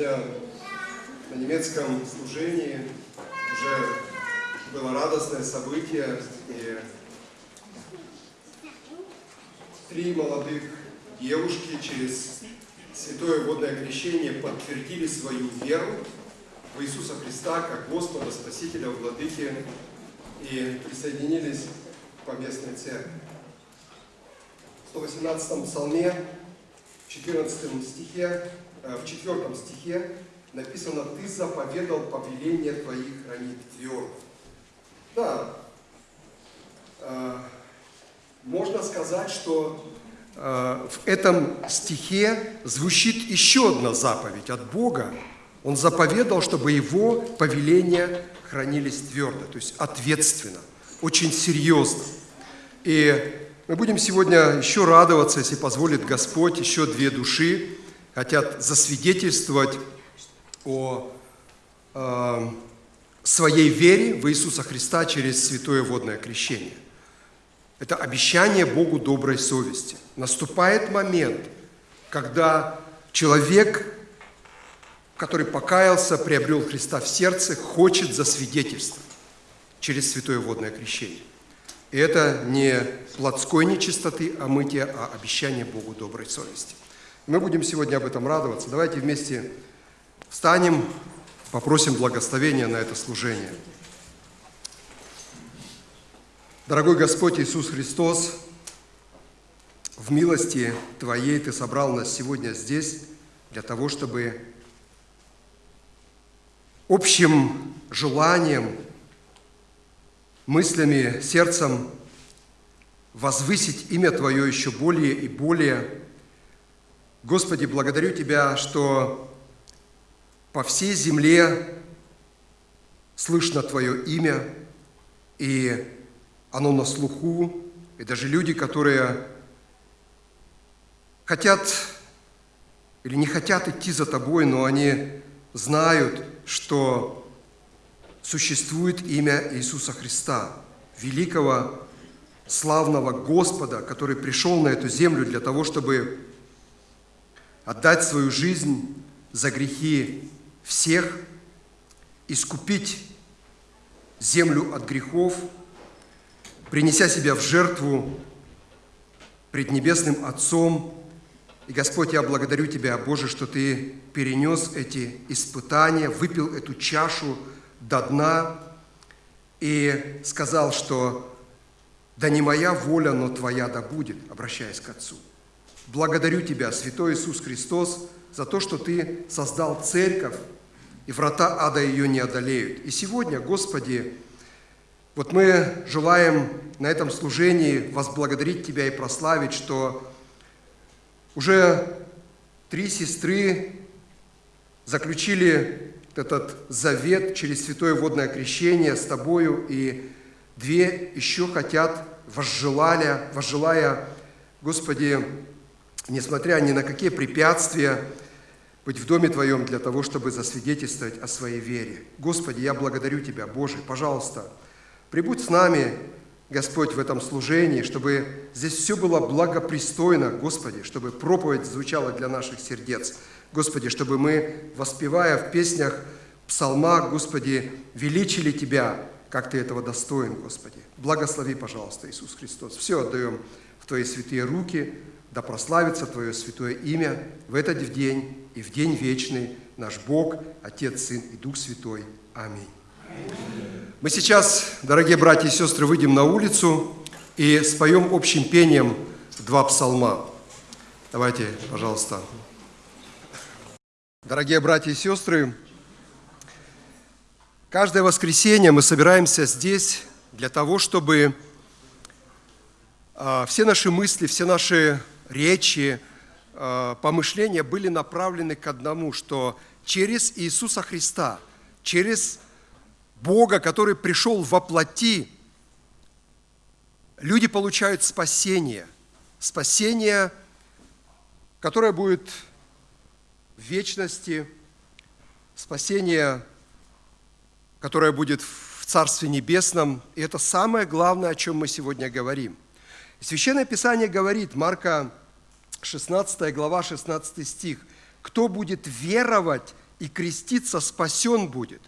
Сегодня на немецком служении уже было радостное событие, и три молодых девушки через святое водное крещение подтвердили свою веру в Иисуса Христа как Господа, Спасителя, Владыки и присоединились к поместной церкви. В 118 псалме, в 14 стихе, в 4 стихе написано «Ты заповедал повеление Твоих хранить твердо». Да, э, можно сказать, что э, в этом стихе звучит еще одна заповедь от Бога. Он заповедал, чтобы его повеления хранились твердо, то есть ответственно, очень серьезно. И мы будем сегодня еще радоваться, если позволит Господь, еще две души хотят засвидетельствовать о э, своей вере в Иисуса Христа через святое водное крещение. Это обещание Богу доброй совести. Наступает момент, когда человек, который покаялся, приобрел Христа в сердце, хочет засвидетельствовать через святое водное крещение. И это не плотской нечистоты, а мытье, а обещание Богу доброй совести. Мы будем сегодня об этом радоваться. Давайте вместе встанем, попросим благословения на это служение. Дорогой Господь Иисус Христос, в милости Твоей Ты собрал нас сегодня здесь для того, чтобы общим желанием, мыслями, сердцем возвысить имя Твое еще более и более. Господи, благодарю Тебя, что по всей земле слышно Твое имя, и оно на слуху, и даже люди, которые хотят или не хотят идти за Тобой, но они знают, что существует имя Иисуса Христа, великого, славного Господа, который пришел на эту землю для того, чтобы отдать свою жизнь за грехи всех, искупить землю от грехов, принеся себя в жертву пред Небесным Отцом. И, Господь, я благодарю Тебя, Боже, что Ты перенес эти испытания, выпил эту чашу до дна и сказал, что «Да не моя воля, но Твоя да будет», обращаясь к Отцу. Благодарю Тебя, Святой Иисус Христос, за то, что Ты создал церковь, и врата ада ее не одолеют. И сегодня, Господи, вот мы желаем на этом служении возблагодарить Тебя и прославить, что уже три сестры заключили этот завет через святое водное крещение с Тобою, и две еще хотят, возжелали, возжелая, Господи, несмотря ни на какие препятствия, быть в Доме Твоем для того, чтобы засвидетельствовать о своей вере. Господи, я благодарю Тебя, Боже, пожалуйста, прибудь с нами, Господь, в этом служении, чтобы здесь все было благопристойно, Господи, чтобы проповедь звучала для наших сердец. Господи, чтобы мы, воспевая в песнях, псалмах, Господи, величили Тебя, как Ты этого достоин, Господи. Благослови, пожалуйста, Иисус Христос. Все отдаем в Твои святые руки, да прославится Твое святое имя в этот день и в день вечный наш Бог, Отец, Сын и Дух Святой. Аминь. Мы сейчас, дорогие братья и сестры, выйдем на улицу и споем общим пением два псалма. Давайте, пожалуйста. Дорогие братья и сестры, каждое воскресенье мы собираемся здесь для того, чтобы а, все наши мысли, все наши речи, а, помышления были направлены к одному, что через Иисуса Христа, через Бога, который пришел во плоти, люди получают спасение. Спасение, которое будет в вечности, спасение, которое будет в Царстве Небесном. И это самое главное, о чем мы сегодня говорим. Священное Писание говорит, Марка 16 глава, 16 стих, «Кто будет веровать и креститься спасен будет.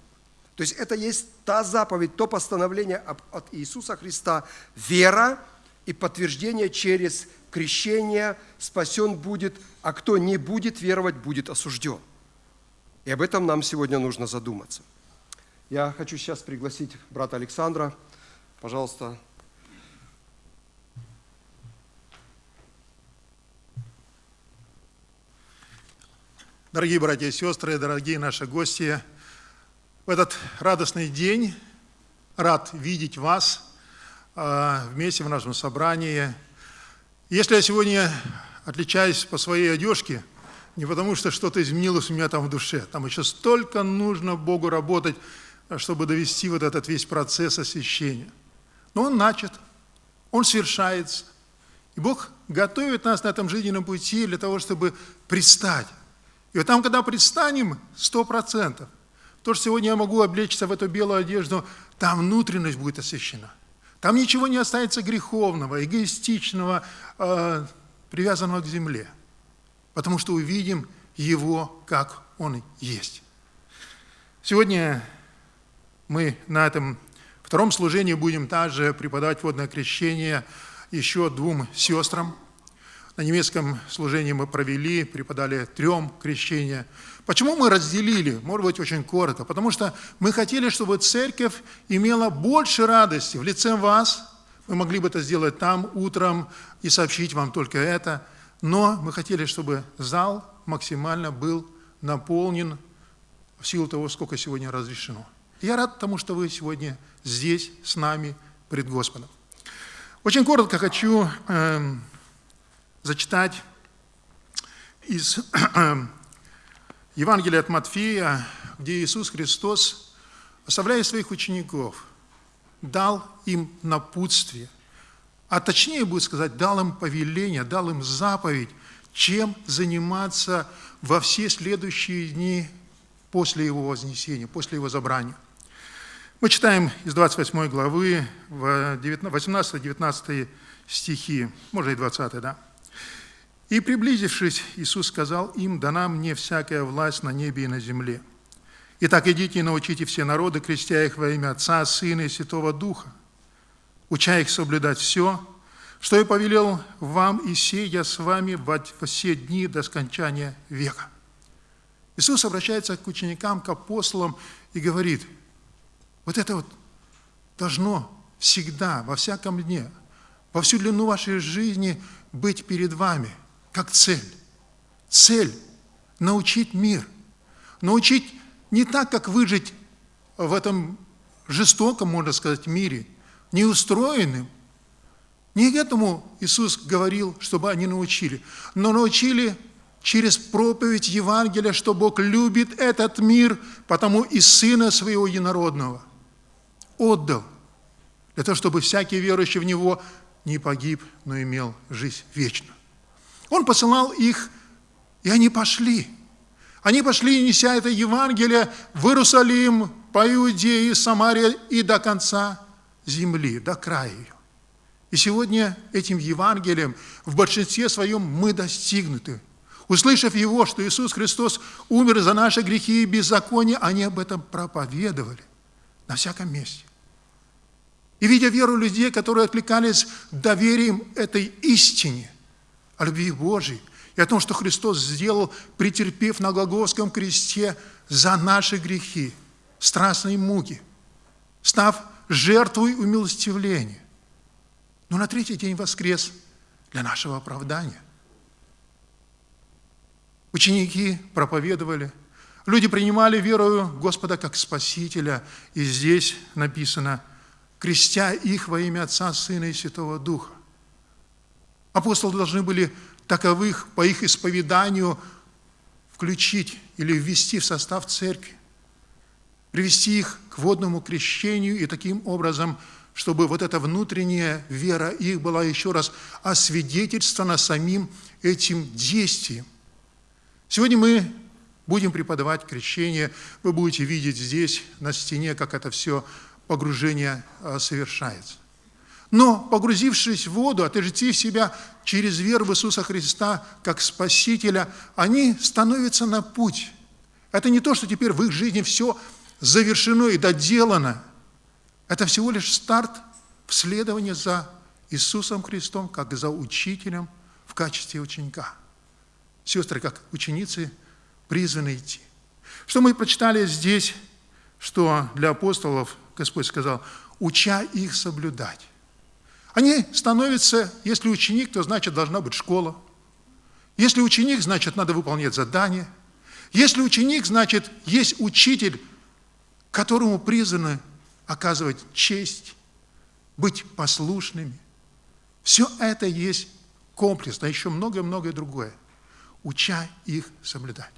То есть это есть та заповедь, то постановление от Иисуса Христа, вера и подтверждение через крещение спасен будет, а кто не будет веровать, будет осужден. И об этом нам сегодня нужно задуматься. Я хочу сейчас пригласить брата Александра. Пожалуйста, Дорогие братья и сестры, дорогие наши гости, в этот радостный день рад видеть вас а, вместе в нашем собрании. Если я сегодня отличаюсь по своей одежке, не потому что что-то изменилось у меня там в душе, там еще столько нужно Богу работать, чтобы довести вот этот весь процесс освящения. Но он начат, он совершается. И Бог готовит нас на этом жизненном пути для того, чтобы предстать и вот там, когда предстанем, сто процентов, то, что сегодня я могу облечься в эту белую одежду, там внутренность будет освящена. Там ничего не останется греховного, эгоистичного, э, привязанного к земле. Потому что увидим Его, как Он есть. Сегодня мы на этом втором служении будем также преподавать водное крещение еще двум сестрам – на немецком служении мы провели, преподали трем крещения. Почему мы разделили? Может быть, очень коротко. Потому что мы хотели, чтобы церковь имела больше радости в лице вас. Мы могли бы это сделать там утром и сообщить вам только это. Но мы хотели, чтобы зал максимально был наполнен в силу того, сколько сегодня разрешено. Я рад тому, что вы сегодня здесь с нами пред Господом. Очень коротко хочу э, зачитать из Евангелия от Матфея, где Иисус Христос, оставляя своих учеников, дал им напутствие, а точнее будет сказать, дал им повеление, дал им заповедь, чем заниматься во все следующие дни после Его вознесения, после Его забрания. Мы читаем из 28 главы, 18-19 стихи, может и 20, да? И приблизившись, Иисус сказал им, дана мне всякая власть на небе и на земле. Итак, идите и научите все народы, крестя их во имя Отца, Сына и Святого Духа, уча их соблюдать все, что я повелел вам, и сей я с вами во все дни до скончания века. Иисус обращается к ученикам, к апостолам и говорит, вот это вот должно всегда, во всяком дне, во всю длину вашей жизни быть перед вами – как цель. Цель – научить мир. Научить не так, как выжить в этом жестоком, можно сказать, мире, неустроенным. Не этому Иисус говорил, чтобы они научили, но научили через проповедь Евангелия, что Бог любит этот мир, потому и Сына Своего Единородного отдал, для того, чтобы всякий верующий в Него не погиб, но имел жизнь вечную. Он посылал их, и они пошли. Они пошли, неся это Евангелие в Иерусалим, по Иудее, Самаре и до конца земли, до края ее. И сегодня этим Евангелием в большинстве своем мы достигнуты. Услышав его, что Иисус Христос умер за наши грехи и беззакония, они об этом проповедовали на всяком месте. И видя веру людей, которые откликались доверием этой истине, о любви Божьей и о том, что Христос сделал, претерпев на Голгофском кресте за наши грехи, страстные муки, став жертвой умилостивления. Но на третий день воскрес для нашего оправдания. Ученики проповедовали, люди принимали верою Господа как Спасителя, и здесь написано, крестя их во имя Отца, Сына и Святого Духа. Апостолы должны были таковых по их исповеданию включить или ввести в состав церкви, привести их к водному крещению и таким образом, чтобы вот эта внутренняя вера их была еще раз освидетельствована самим этим действием. Сегодня мы будем преподавать крещение, вы будете видеть здесь на стене, как это все погружение а, совершается. Но, погрузившись в воду, отождествив себя через веру в Иисуса Христа как Спасителя, они становятся на путь. Это не то, что теперь в их жизни все завершено и доделано. Это всего лишь старт в следовании за Иисусом Христом, как за учителем в качестве ученика. Сестры, как ученицы, призваны идти. Что мы прочитали здесь, что для апостолов Господь сказал, уча их соблюдать. Они становятся, если ученик, то значит должна быть школа. Если ученик, значит надо выполнять задание. Если ученик, значит есть учитель, которому призваны оказывать честь, быть послушными. Все это есть комплекс, а еще многое-многое другое. Уча их соблюдать.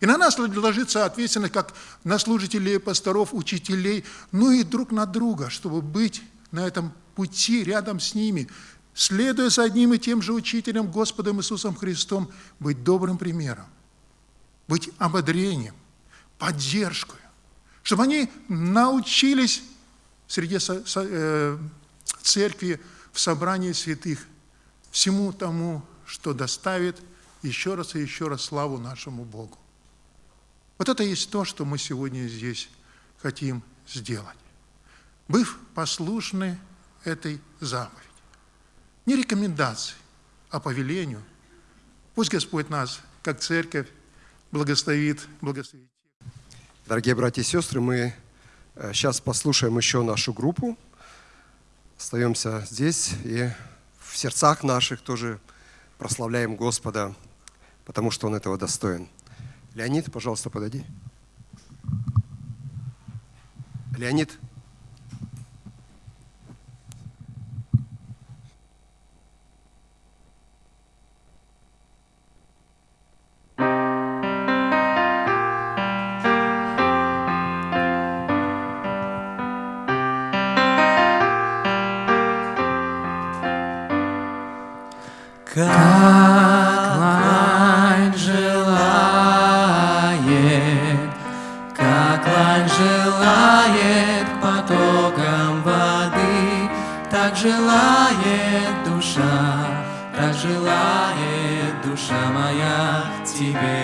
И на нас ложится ответственность, как на служителей, пасторов, учителей, ну и друг на друга, чтобы быть на этом пути рядом с ними, следуя за одним и тем же учителем, Господом Иисусом Христом, быть добрым примером, быть ободрением, поддержкой, чтобы они научились среди э, церкви в собрании святых всему тому, что доставит еще раз и еще раз славу нашему Богу. Вот это есть то, что мы сегодня здесь хотим сделать. Быв послушны этой заповеди. Не рекомендации, а повелению. Пусть Господь нас, как церковь, благословит, благословит. Дорогие братья и сестры, мы сейчас э, послушаем еще нашу группу. Остаемся здесь и в сердцах наших тоже прославляем Господа, потому что Он этого достоин. Леонид, пожалуйста, подойди. Леонид. Как лань желает, как лань желает потоком воды, так желает душа, так желает душа моя тебе.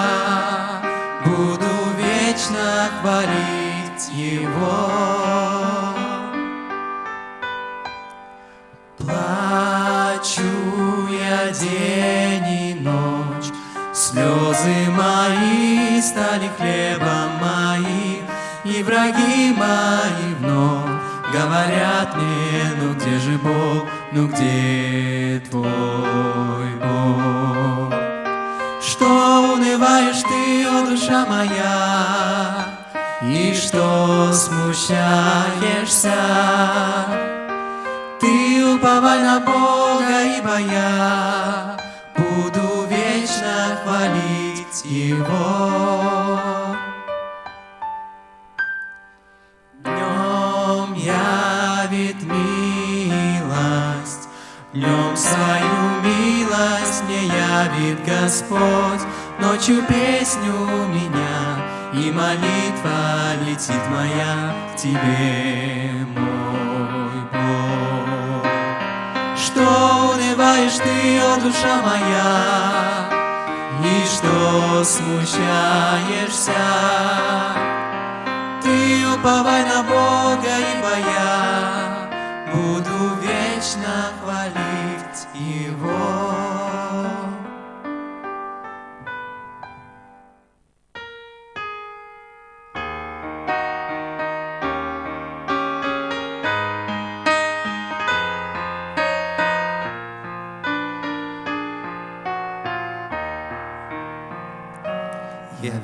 ну где же Бог, ну где твой Бог? Что унываешь ты, о душа моя, и что смущаешься? Ты уповай на Бога, ибо я буду вечно хвалить Его. хранит Господь, Ночью песню меня, И молитва летит моя к Тебе, мой Бог. Что унываешь ты, о душа моя, И что смущаешься? Ты уповай на Бога и боя, Буду вечно хвалить Его.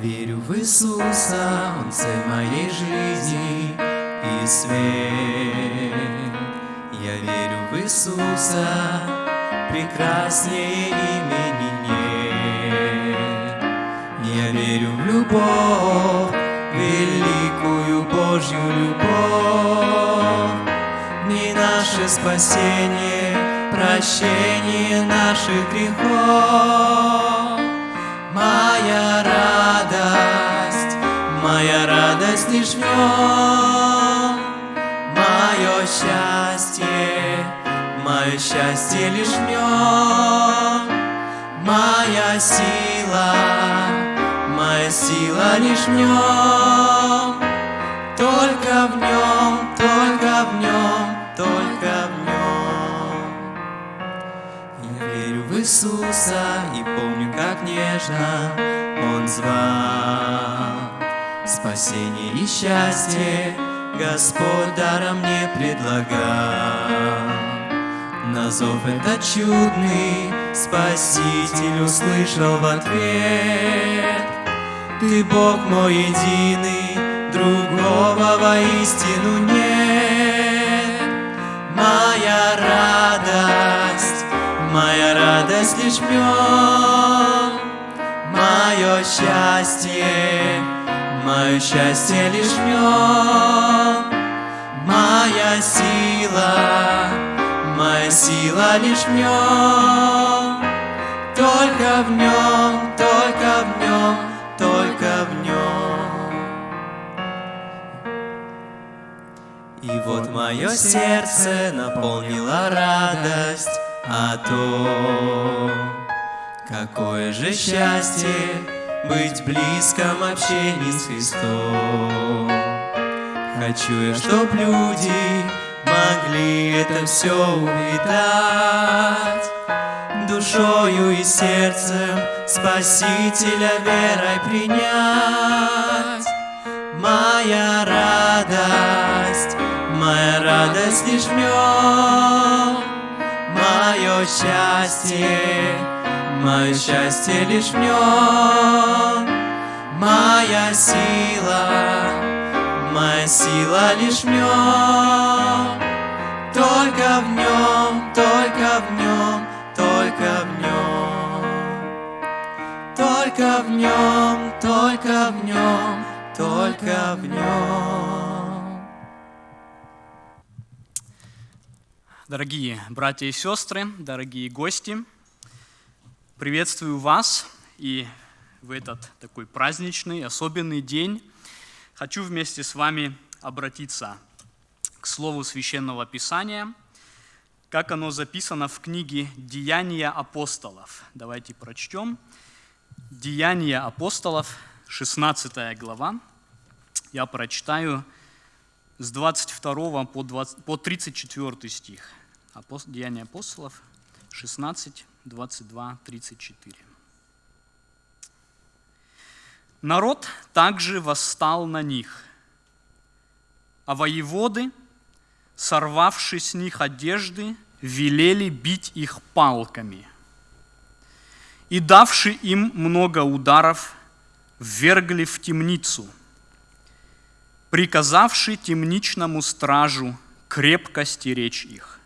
Верю в Иисуса, Он цель моей жизни, и свет. Я верю в Иисуса, прекраснее имени нет. Я верю в любовь, великую Божью любовь, не наше спасение, прощение наших грехов. Моя радость, моя радость лишь в нем, мое счастье, мое счастье лишь в нем, моя сила, моя сила лишь в нем, только в нем, только в нем, только в нем. Я верю в Иисуса и помню, как нежно Он звал. Спасение и счастье Господь даром мне предлагал. На зов этот чудный Спаситель услышал в ответ. Ты Бог мой единый, другого воистину нет. Моя радость, моя радость лишь в нем, мое счастье, мое счастье лишь в нем, моя сила, моя сила лишь в нем, только в нем, только в нем, только в нем. И вот мое сердце наполнила радость о том, какое же счастье быть в близком общении с Христом. Хочу я, чтоб люди могли это все увидать, душою и сердцем Спасителя верой принять. Моя радость, моя радость лишь в нем, мое счастье, мое счастье лишь в нем, моя сила, моя сила лишь в нем, только в нем, только в нем, только в нем, только в нем, только в нем, только в нем. Дорогие братья и сестры, дорогие гости, приветствую вас и в этот такой праздничный, особенный день хочу вместе с вами обратиться к Слову Священного Писания, как оно записано в книге «Деяния апостолов». Давайте прочтем. «Деяния апостолов», 16 глава. Я прочитаю с 22 по, 20, по 34 стих. Деяния апостолов, 16, 22, 34. Народ также восстал на них, а воеводы, сорвавши с них одежды, велели бить их палками. И давши им много ударов, ввергли в темницу, приказавши темничному стражу крепко стеречь их.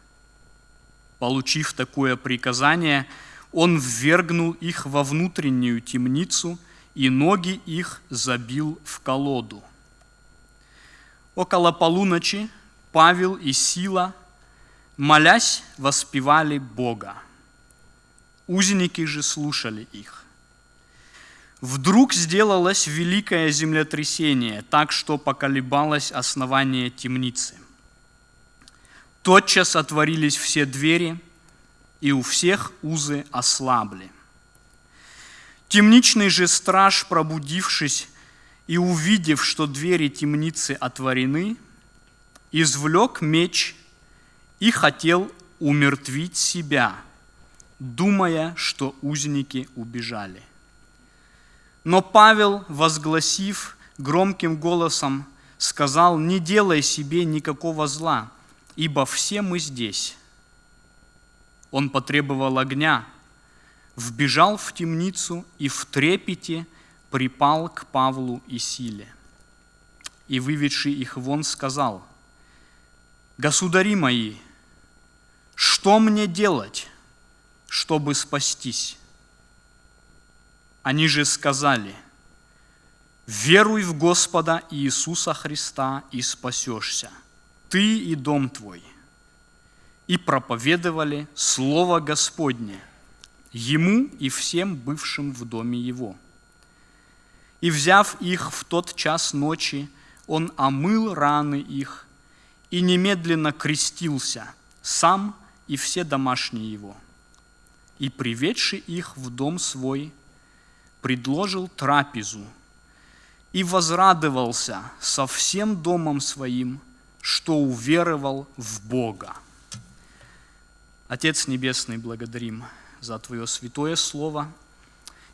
Получив такое приказание, он ввергнул их во внутреннюю темницу и ноги их забил в колоду. Около полуночи Павел и Сила, молясь, воспевали Бога. Узники же слушали их. Вдруг сделалось великое землетрясение, так что поколебалось основание темницы. Тотчас отворились все двери, и у всех узы ослабли. Темничный же страж, пробудившись и увидев, что двери темницы отворены, извлек меч и хотел умертвить себя, думая, что узники убежали. Но Павел, возгласив громким голосом, сказал, не делай себе никакого зла, ибо все мы здесь. Он потребовал огня, вбежал в темницу и в трепете припал к Павлу и Силе. и, выведший их вон, сказал, «Государи мои, что мне делать, чтобы спастись?» Они же сказали, «Веруй в Господа Иисуса Христа и спасешься, ты и дом твой». И проповедовали Слово Господне ему и всем бывшим в доме его. И, взяв их в тот час ночи, он омыл раны их и немедленно крестился, сам и все домашние его. И, приведший их в дом свой, предложил трапезу и возрадовался со всем домом своим, что уверовал в Бога. Отец Небесный, благодарим за Твое святое Слово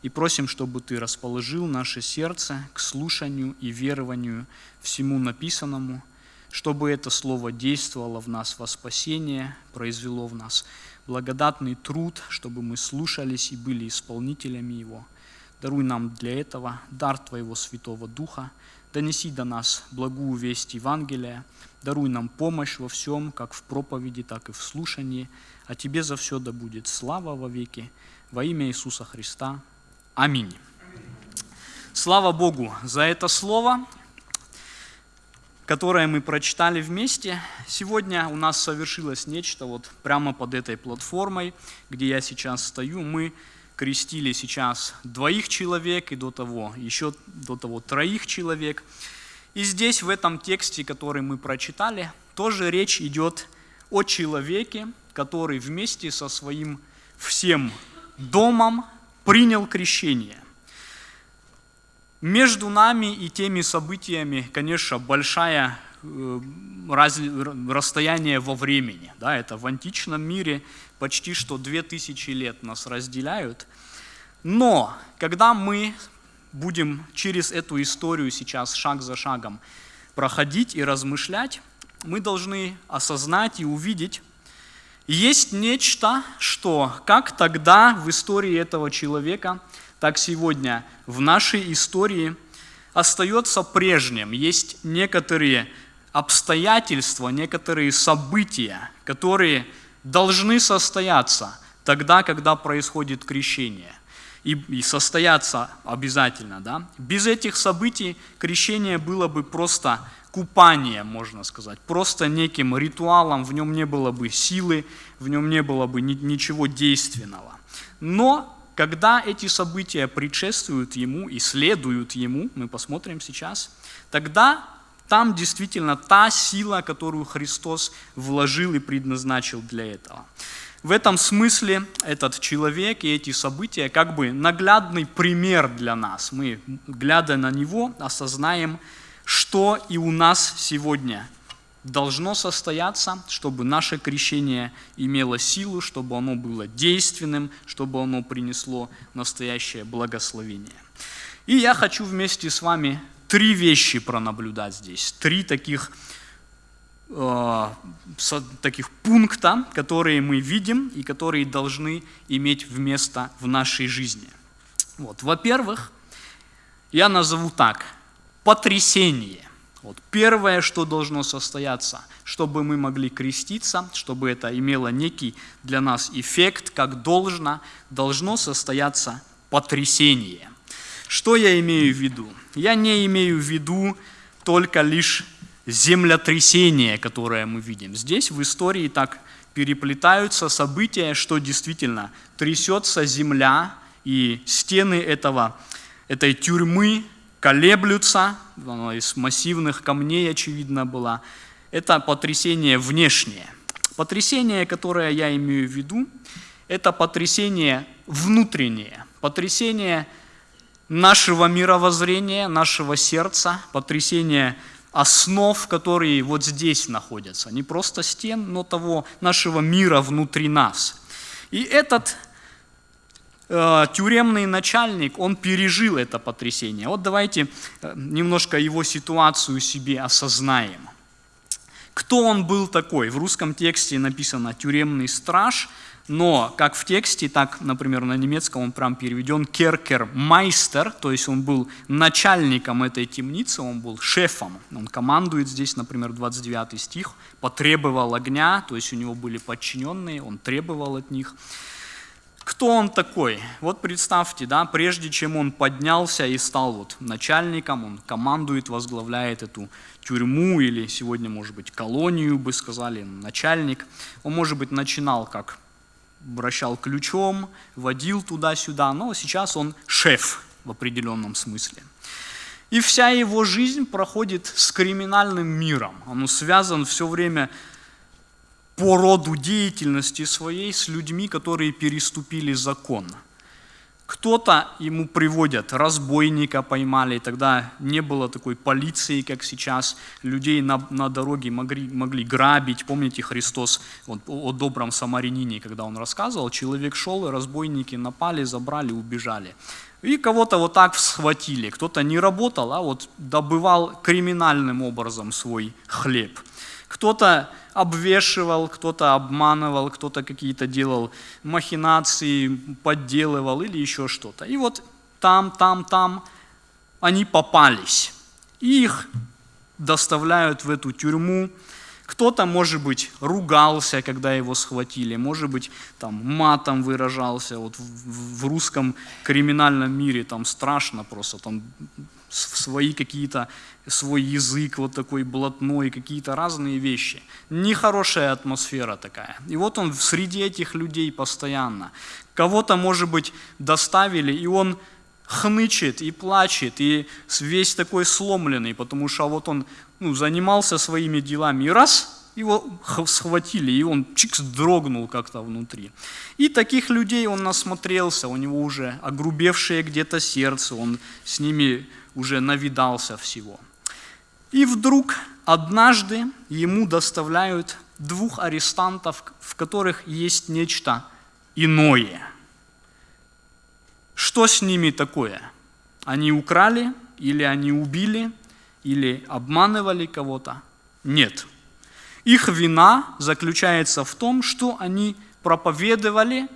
и просим, чтобы Ты расположил наше сердце к слушанию и верованию всему написанному, чтобы это Слово действовало в нас во спасение, произвело в нас благодатный труд, чтобы мы слушались и были исполнителями Его – Даруй нам для этого дар Твоего Святого Духа, донеси до нас благую весть Евангелия, даруй нам помощь во всем, как в проповеди, так и в слушании, а Тебе за все да будет слава во веки, во имя Иисуса Христа. Аминь. Слава Богу за это слово, которое мы прочитали вместе. Сегодня у нас совершилось нечто вот прямо под этой платформой, где я сейчас стою. Мы крестили сейчас двоих человек и до того, еще до того троих человек. И здесь, в этом тексте, который мы прочитали, тоже речь идет о человеке, который вместе со своим всем домом принял крещение. Между нами и теми событиями, конечно, большая э, раз, расстояние во времени. Да, это в античном мире почти что две тысячи лет нас разделяют. Но когда мы будем через эту историю сейчас шаг за шагом проходить и размышлять, мы должны осознать и увидеть, есть нечто, что как тогда в истории этого человека, так сегодня в нашей истории остается прежним. Есть некоторые обстоятельства, некоторые события, которые должны состояться тогда, когда происходит крещение. И, и состояться обязательно. Да? Без этих событий крещение было бы просто купанием, можно сказать, просто неким ритуалом, в нем не было бы силы, в нем не было бы ни, ничего действенного. Но когда эти события предшествуют ему и следуют ему, мы посмотрим сейчас, тогда там действительно та сила, которую Христос вложил и предназначил для этого. В этом смысле этот человек и эти события как бы наглядный пример для нас. Мы, глядя на него, осознаем, что и у нас сегодня должно состояться, чтобы наше крещение имело силу, чтобы оно было действенным, чтобы оно принесло настоящее благословение. И я хочу вместе с вами три вещи пронаблюдать здесь, три таких, э, таких пункта, которые мы видим и которые должны иметь вместо в нашей жизни. Вот. Во-первых, я назову так, потрясение. Вот первое, что должно состояться, чтобы мы могли креститься, чтобы это имело некий для нас эффект, как должно, должно состояться потрясение – что я имею в виду? Я не имею в виду только лишь землетрясение, которое мы видим. Здесь в истории так переплетаются события, что действительно трясется земля, и стены этого, этой тюрьмы колеблются, оно из массивных камней, очевидно, было. Это потрясение внешнее. Потрясение, которое я имею в виду, это потрясение внутреннее, потрясение нашего мировоззрения, нашего сердца, потрясение основ, которые вот здесь находятся. Не просто стен, но того нашего мира внутри нас. И этот э, тюремный начальник, он пережил это потрясение. Вот давайте э, немножко его ситуацию себе осознаем. Кто он был такой? В русском тексте написано «тюремный страж», Но как в тексте, так, например, на немецком он прям переведен керкер-майстер, то есть он был начальником этой темницы, он был шефом. Он командует здесь, например, 29 стих, потребовал огня, то есть у него были подчиненные, он требовал от них. Кто он такой? Вот представьте, да, прежде чем он поднялся и стал вот начальником, он командует, возглавляет эту тюрьму или сегодня, может быть, колонию, бы сказали, начальник. Он, может быть, начинал как вращал ключом, водил туда-сюда, но сейчас он шеф в определенном смысле. И вся его жизнь проходит с криминальным миром. Он связан все время по роду деятельности своей с людьми, которые переступили закон. Кто-то ему приводят, разбойника поймали, тогда не было такой полиции, как сейчас, людей на, на дороге могли, могли грабить. Помните Христос вот, о, о добром самарянине, когда он рассказывал, человек шел, и разбойники напали, забрали, убежали. И кого-то вот так схватили, кто-то не работал, а вот добывал криминальным образом свой хлеб. Кто-то обвешивал, кто-то обманывал, кто-то какие-то делал махинации, подделывал или еще что-то. И вот там, там, там они попались. Их доставляют в эту тюрьму. Кто-то, может быть, ругался, когда его схватили, может быть, там матом выражался. Вот в, в русском криминальном мире там страшно просто, там свои какие-то, свой язык вот такой блатной, какие-то разные вещи. Нехорошая атмосфера такая. И вот он среди этих людей постоянно. Кого-то, может быть, доставили, и он хнычет и плачет, и весь такой сломленный, потому что вот он ну, занимался своими делами, и раз, его схватили, и он чикс дрогнул как-то внутри. И таких людей он насмотрелся, у него уже огрубевшее где-то сердце, он с ними уже навидался всего. И вдруг однажды ему доставляют двух арестантов, в которых есть нечто иное. Что с ними такое? Они украли, или они убили, или обманывали кого-то? Нет. Их вина заключается в том, что они проповедовали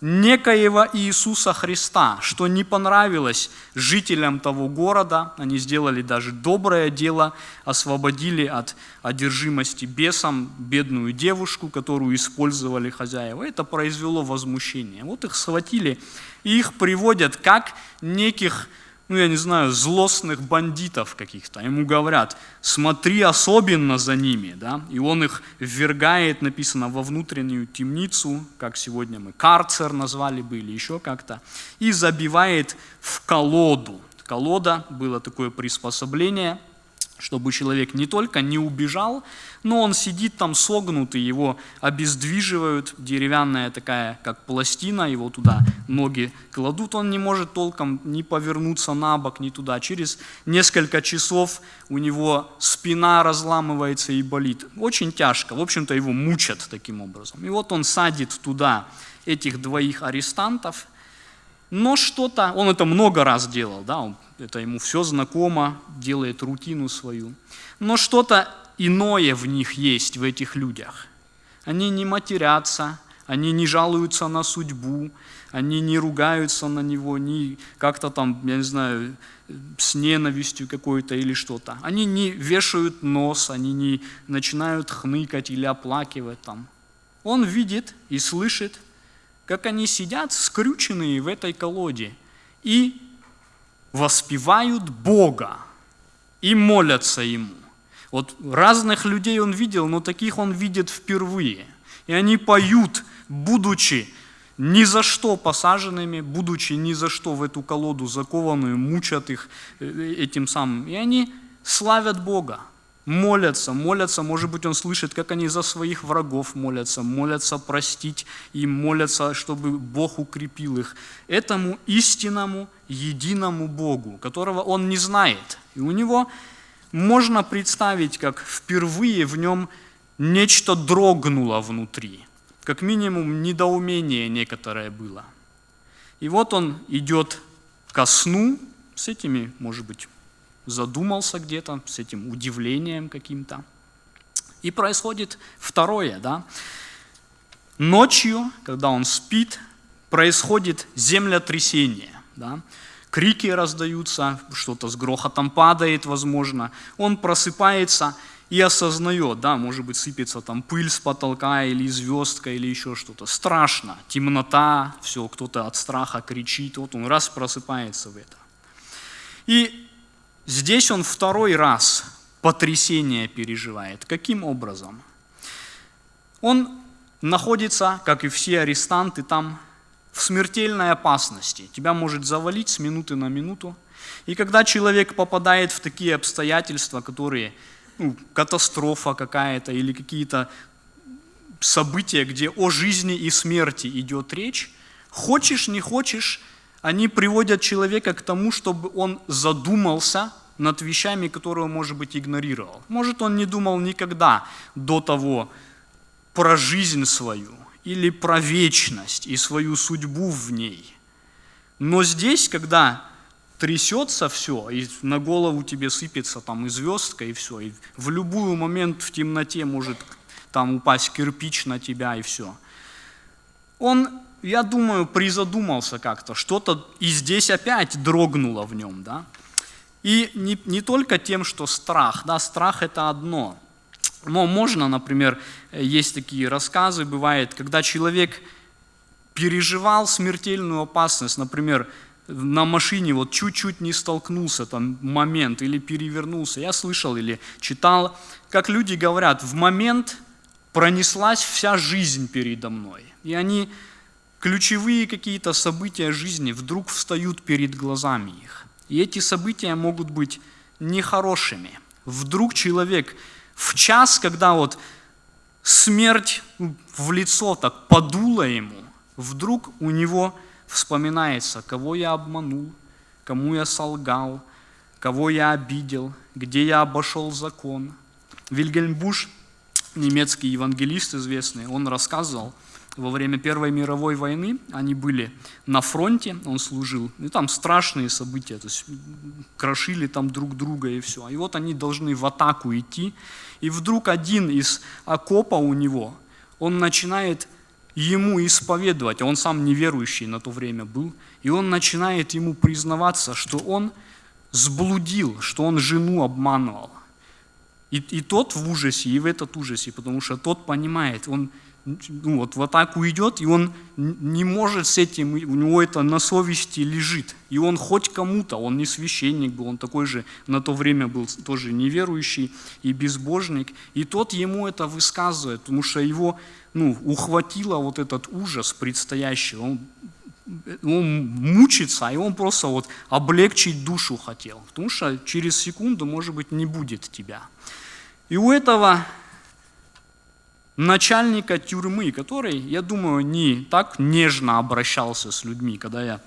некоего Иисуса Христа, что не понравилось жителям того города. Они сделали даже доброе дело, освободили от одержимости бесом бедную девушку, которую использовали хозяева. Это произвело возмущение. Вот их схватили и их приводят как неких ну, я не знаю, злостных бандитов каких-то. Ему говорят, смотри особенно за ними, да, и он их ввергает, написано, во внутреннюю темницу, как сегодня мы карцер назвали бы или еще как-то, и забивает в колоду. Колода было такое приспособление – чтобы человек не только не убежал, но он сидит там согнутый, его обездвиживают, деревянная такая, как пластина, его туда ноги кладут, он не может толком ни повернуться на бок, ни туда. Через несколько часов у него спина разламывается и болит. Очень тяжко, в общем-то его мучат таким образом. И вот он садит туда этих двоих арестантов, но что-то, он это много раз делал, да, он это ему все знакомо, делает рутину свою. Но что-то иное в них есть, в этих людях. Они не матерятся, они не жалуются на судьбу, они не ругаются на него, не как-то там, я не знаю, с ненавистью какой-то или что-то. Они не вешают нос, они не начинают хныкать или оплакивать там. Он видит и слышит, как они сидят скрюченные в этой колоде и воспевают Бога и молятся Ему. Вот разных людей он видел, но таких он видит впервые. И они поют, будучи ни за что посаженными, будучи ни за что в эту колоду закованную, мучат их э, этим самым. И они славят Бога молятся, молятся, может быть, он слышит, как они за своих врагов молятся, молятся простить и молятся, чтобы Бог укрепил их. Этому истинному, единому Богу, которого он не знает. И у него можно представить, как впервые в нем нечто дрогнуло внутри, как минимум недоумение некоторое было. И вот он идет ко сну с этими, может быть, задумался где-то с этим удивлением каким-то. И происходит второе, да. ночью, когда он спит, происходит землетрясение. Да? Крики раздаются, что-то с грохотом падает, возможно. Он просыпается и осознает, да, может быть, сыпется там пыль с потолка или звездка или еще что-то. Страшно, темнота, все, кто-то от страха кричит, вот он раз просыпается в это. И здесь он второй раз потрясение переживает. Каким образом? Он находится, как и все арестанты, там в смертельной опасности. Тебя может завалить с минуты на минуту. И когда человек попадает в такие обстоятельства, которые ну, катастрофа какая-то или какие-то события, где о жизни и смерти идет речь, хочешь, не хочешь, они приводят человека к тому, чтобы он задумался над вещами, которые он, может быть, игнорировал. Может, он не думал никогда до того про жизнь свою или про вечность и свою судьбу в ней. Но здесь, когда трясется все, и на голову тебе сыпется там и звездка, и все, и в любой момент в темноте может там упасть кирпич на тебя, и все. Он, я думаю, призадумался как-то, что-то и здесь опять дрогнуло в нем, да. И не, не только тем, что страх, да, страх это одно. Но можно, например, есть такие рассказы, бывает, когда человек переживал смертельную опасность, например, на машине вот чуть-чуть не столкнулся там момент или перевернулся. Я слышал или читал, как люди говорят, в момент пронеслась вся жизнь передо мной. И они, ключевые какие-то события жизни вдруг встают перед глазами их. И эти события могут быть нехорошими. Вдруг человек в час, когда вот смерть в лицо так подула ему, вдруг у него вспоминается, кого я обманул, кому я солгал, кого я обидел, где я обошел закон. Вильгельм Буш, немецкий евангелист известный, он рассказывал, во время Первой мировой войны они были на фронте, он служил, и там страшные события, то есть крошили там друг друга и все. И вот они должны в атаку идти, и вдруг один из окопа у него, он начинает ему исповедовать, а он сам неверующий на то время был, и он начинает ему признаваться, что он сблудил, что он жену обманывал. И, и тот в ужасе, и в этот ужасе, потому что тот понимает, он ну, вот в атаку идет, и он не может с этим, у него это на совести лежит. И он хоть кому-то, он не священник был, он такой же на то время был тоже неверующий и безбожник. И тот ему это высказывает, потому что его ну, ухватило вот этот ужас предстоящий. Он, он мучится, и он просто вот облегчить душу хотел. Потому что через секунду, может быть, не будет тебя. И у этого начальника тюрьмы, который, я думаю, не так нежно обращался с людьми, когда я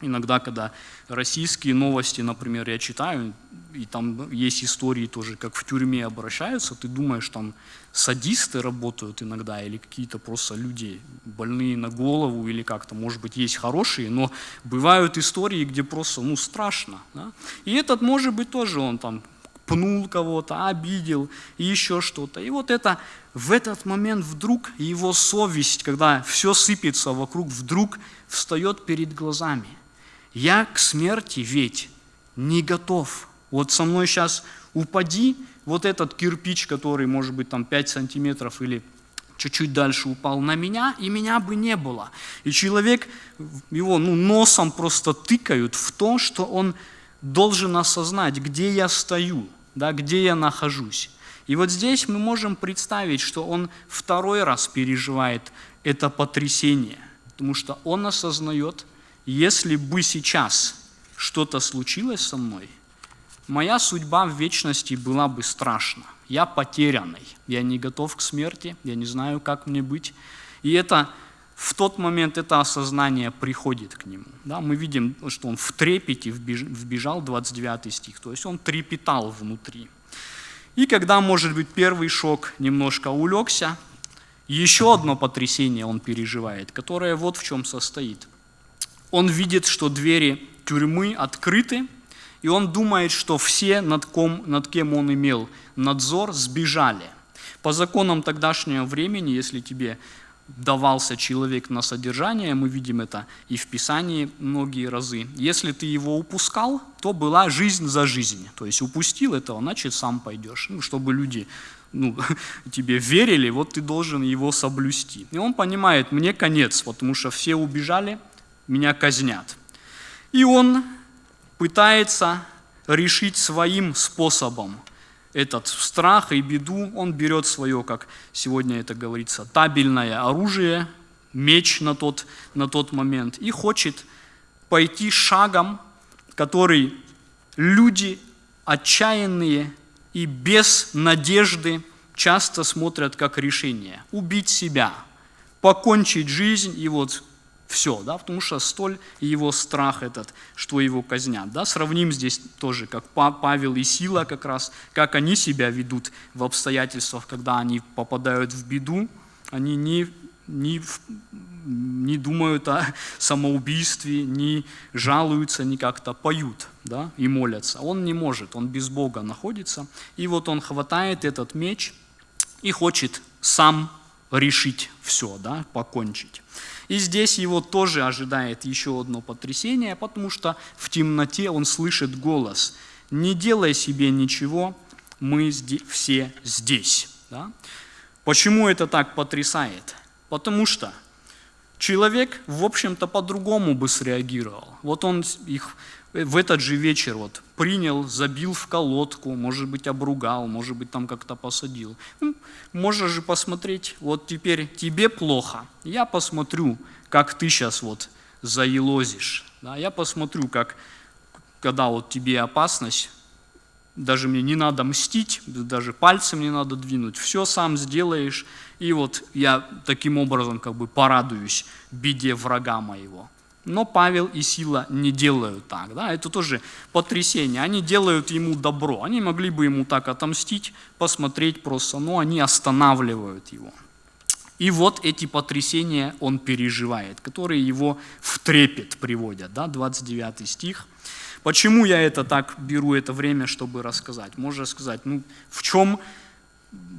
иногда, когда российские новости, например, я читаю, и там есть истории тоже, как в тюрьме обращаются, ты думаешь, там садисты работают иногда, или какие-то просто люди больные на голову, или как-то, может быть, есть хорошие, но бывают истории, где просто, ну, страшно. Да? И этот, может быть, тоже он там пнул кого-то, обидел, и еще что-то. И вот это в этот момент вдруг его совесть, когда все сыпется вокруг, вдруг встает перед глазами. Я к смерти ведь не готов. Вот со мной сейчас упади, вот этот кирпич, который может быть там 5 сантиметров или чуть-чуть дальше упал на меня, и меня бы не было. И человек, его ну, носом просто тыкают в то, что он должен осознать, где я стою, да, где я нахожусь. И вот здесь мы можем представить, что он второй раз переживает это потрясение, потому что он осознает, если бы сейчас что-то случилось со мной, моя судьба в вечности была бы страшна. Я потерянный, я не готов к смерти, я не знаю, как мне быть. И это в тот момент это осознание приходит к нему. Да, мы видим, что он в трепете вбежал, 29 стих, то есть он трепетал внутри. И когда, может быть, первый шок немножко улегся, еще одно потрясение он переживает, которое вот в чем состоит. Он видит, что двери тюрьмы открыты, и он думает, что все, над, ком, над кем он имел надзор, сбежали. По законам тогдашнего времени, если тебе давался человек на содержание, мы видим это и в Писании многие разы. Если ты его упускал, то была жизнь за жизнь. То есть упустил этого, значит сам пойдешь. Ну, чтобы люди ну, тебе верили, вот ты должен его соблюсти. И он понимает, мне конец, потому что все убежали, меня казнят. И он пытается решить своим способом этот страх и беду, он берет свое, как сегодня это говорится, табельное оружие, меч на тот, на тот момент, и хочет пойти шагом, который люди отчаянные и без надежды часто смотрят как решение. Убить себя, покончить жизнь и вот все, да, потому что столь его страх этот, что его казнят. Да. Сравним здесь тоже, как Павел и Сила как раз, как они себя ведут в обстоятельствах, когда они попадают в беду, они не, не, не думают о самоубийстве, не жалуются, не как-то поют да, и молятся. Он не может, он без Бога находится. И вот он хватает этот меч и хочет сам решить все, да, покончить. И здесь его тоже ожидает еще одно потрясение, потому что в темноте он слышит голос «Не делай себе ничего, мы все здесь». Да? Почему это так потрясает? Потому что человек, в общем-то, по-другому бы среагировал. Вот он их в этот же вечер вот принял, забил в колодку, может быть, обругал, может быть, там как-то посадил. Ну, можно же посмотреть, вот теперь тебе плохо, я посмотрю, как ты сейчас вот заелозишь. Да? Я посмотрю, как, когда вот тебе опасность, даже мне не надо мстить, даже пальцем не надо двинуть, все сам сделаешь, и вот я таким образом как бы порадуюсь беде врага моего. Но Павел и Сила не делают так. Да? Это тоже потрясение. Они делают ему добро. Они могли бы ему так отомстить, посмотреть просто, но они останавливают его. И вот эти потрясения он переживает, которые его в трепет приводят. Да? 29 стих. Почему я это так беру это время, чтобы рассказать? Можно сказать, ну в чем,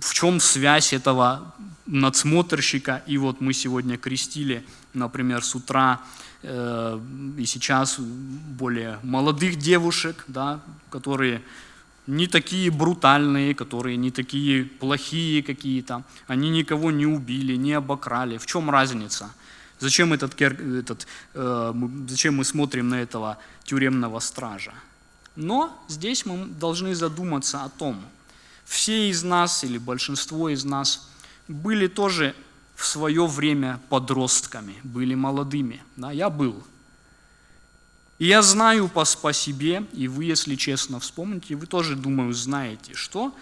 в чем связь этого надсмотрщика, и вот мы сегодня крестили, например, с утра и сейчас более молодых девушек, да, которые не такие брутальные, которые не такие плохие какие-то, они никого не убили, не обокрали. В чем разница? Зачем, этот, этот, э, зачем мы смотрим на этого тюремного стража? Но здесь мы должны задуматься о том, все из нас или большинство из нас были тоже в свое время подростками, были молодыми. Да, я был. И я знаю по, по себе, и вы, если честно вспомните, вы тоже, думаю, знаете, что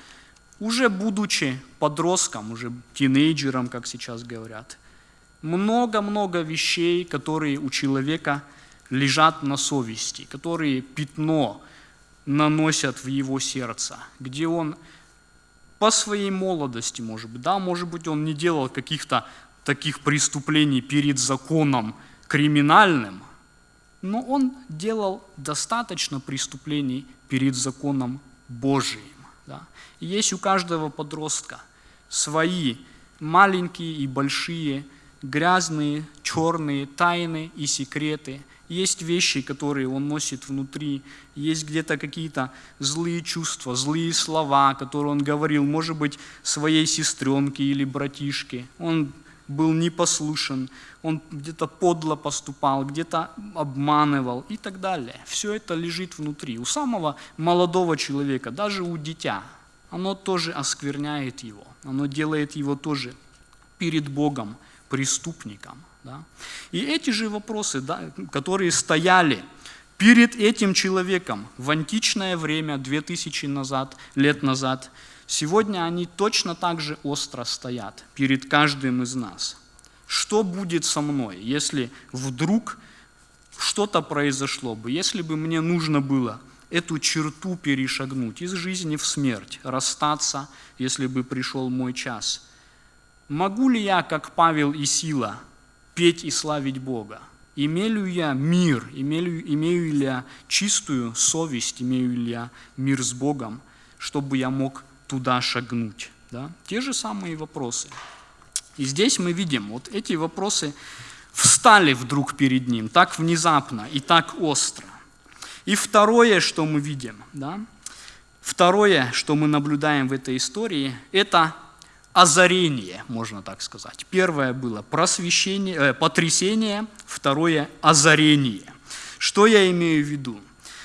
уже будучи подростком, уже тинейджером, как сейчас говорят, много-много вещей, которые у человека лежат на совести, которые пятно наносят в его сердце, где он по своей молодости, может быть, да, может быть, он не делал каких-то таких преступлений перед законом криминальным, но он делал достаточно преступлений перед законом Божиим. Да. И есть у каждого подростка свои маленькие и большие, грязные, черные тайны и секреты – есть вещи, которые он носит внутри, есть где-то какие-то злые чувства, злые слова, которые он говорил, может быть, своей сестренке или братишке. Он был непослушен, он где-то подло поступал, где-то обманывал и так далее. Все это лежит внутри. У самого молодого человека, даже у дитя, оно тоже оскверняет его, оно делает его тоже перед Богом преступником. Да? И эти же вопросы, да, которые стояли перед этим человеком в античное время, 2000 назад, лет назад, сегодня они точно так же остро стоят перед каждым из нас. Что будет со мной, если вдруг что-то произошло бы, если бы мне нужно было эту черту перешагнуть из жизни в смерть, расстаться, если бы пришел мой час. Могу ли я, как Павел и Сила, петь и славить Бога? Имею я мир, имею, имею ли я чистую совесть, имею ли я мир с Богом, чтобы я мог туда шагнуть? Да? Те же самые вопросы. И здесь мы видим, вот эти вопросы встали вдруг перед ним так внезапно и так остро. И второе, что мы видим, да, второе, что мы наблюдаем в этой истории, это озарение, можно так сказать. Первое было просвещение, э, потрясение, второе – озарение. Что я имею в виду?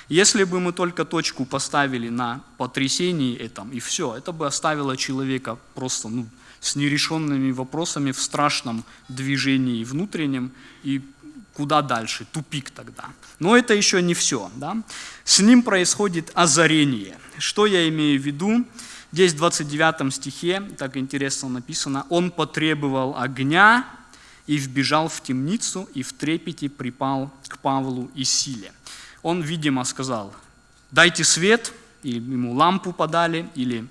Если бы мы только точку поставили на потрясении этом, и все, это бы оставило человека просто ну, с нерешенными вопросами в страшном движении внутреннем, и куда дальше, тупик тогда. Но это еще не все. Да? С ним происходит озарение. Что я имею в виду? Здесь в 29 стихе, так интересно написано, «Он потребовал огня и вбежал в темницу, и в трепете припал к Павлу и силе». Он, видимо, сказал, дайте свет, или ему лампу подали, или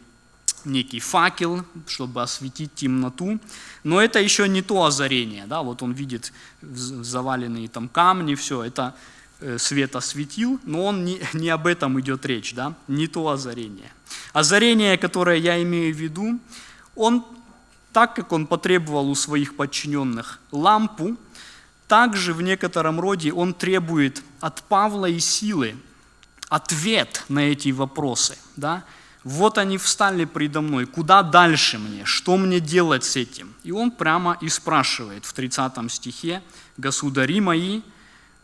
некий факел, чтобы осветить темноту. Но это еще не то озарение. Да? Вот он видит заваленные там камни, все, это э, свет осветил, но он не, не об этом идет речь, да? не то озарение. Озарение, которое я имею в виду, он, так как он потребовал у своих подчиненных лампу, также в некотором роде он требует от Павла и силы ответ на эти вопросы. Да? Вот они встали предо мной, куда дальше мне, что мне делать с этим? И он прямо и спрашивает в 30 стихе, «Государи мои,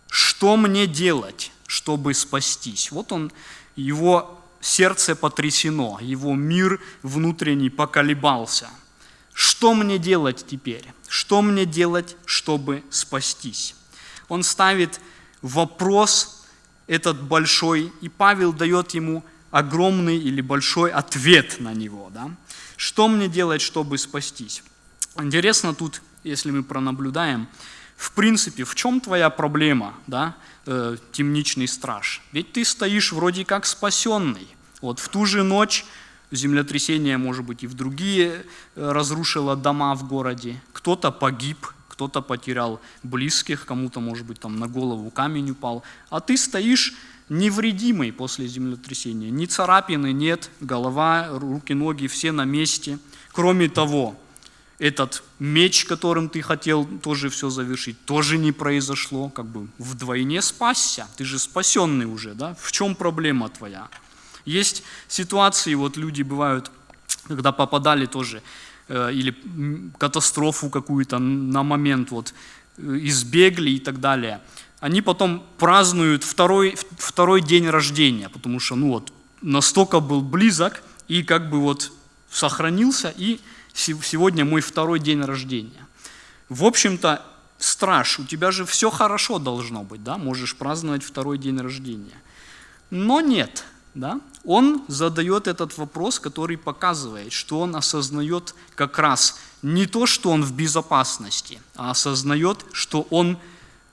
что мне делать, чтобы спастись?» Вот он, его сердце потрясено, его мир внутренний поколебался – что мне делать теперь? Что мне делать, чтобы спастись? Он ставит вопрос этот большой, и Павел дает ему огромный или большой ответ на него. Да? Что мне делать, чтобы спастись? Интересно тут, если мы пронаблюдаем, в принципе, в чем твоя проблема, да, э, темничный страж? Ведь ты стоишь вроде как спасенный. Вот в ту же ночь землетрясение, может быть, и в другие э, разрушило дома в городе. Кто-то погиб, кто-то потерял близких, кому-то, может быть, там на голову камень упал. А ты стоишь невредимый после землетрясения. Ни царапины нет, голова, руки, ноги все на месте. Кроме того, этот меч, которым ты хотел тоже все завершить, тоже не произошло, как бы вдвойне спасся. Ты же спасенный уже, да? В чем проблема твоя? Есть ситуации, вот люди бывают, когда попадали тоже, э, или катастрофу какую-то на момент вот э, избегли и так далее. Они потом празднуют второй, второй день рождения, потому что ну вот настолько был близок и как бы вот сохранился, и сегодня мой второй день рождения. В общем-то, страж, у тебя же все хорошо должно быть, да, можешь праздновать второй день рождения. Но нет, да, он задает этот вопрос, который показывает, что он осознает как раз не то, что он в безопасности, а осознает, что он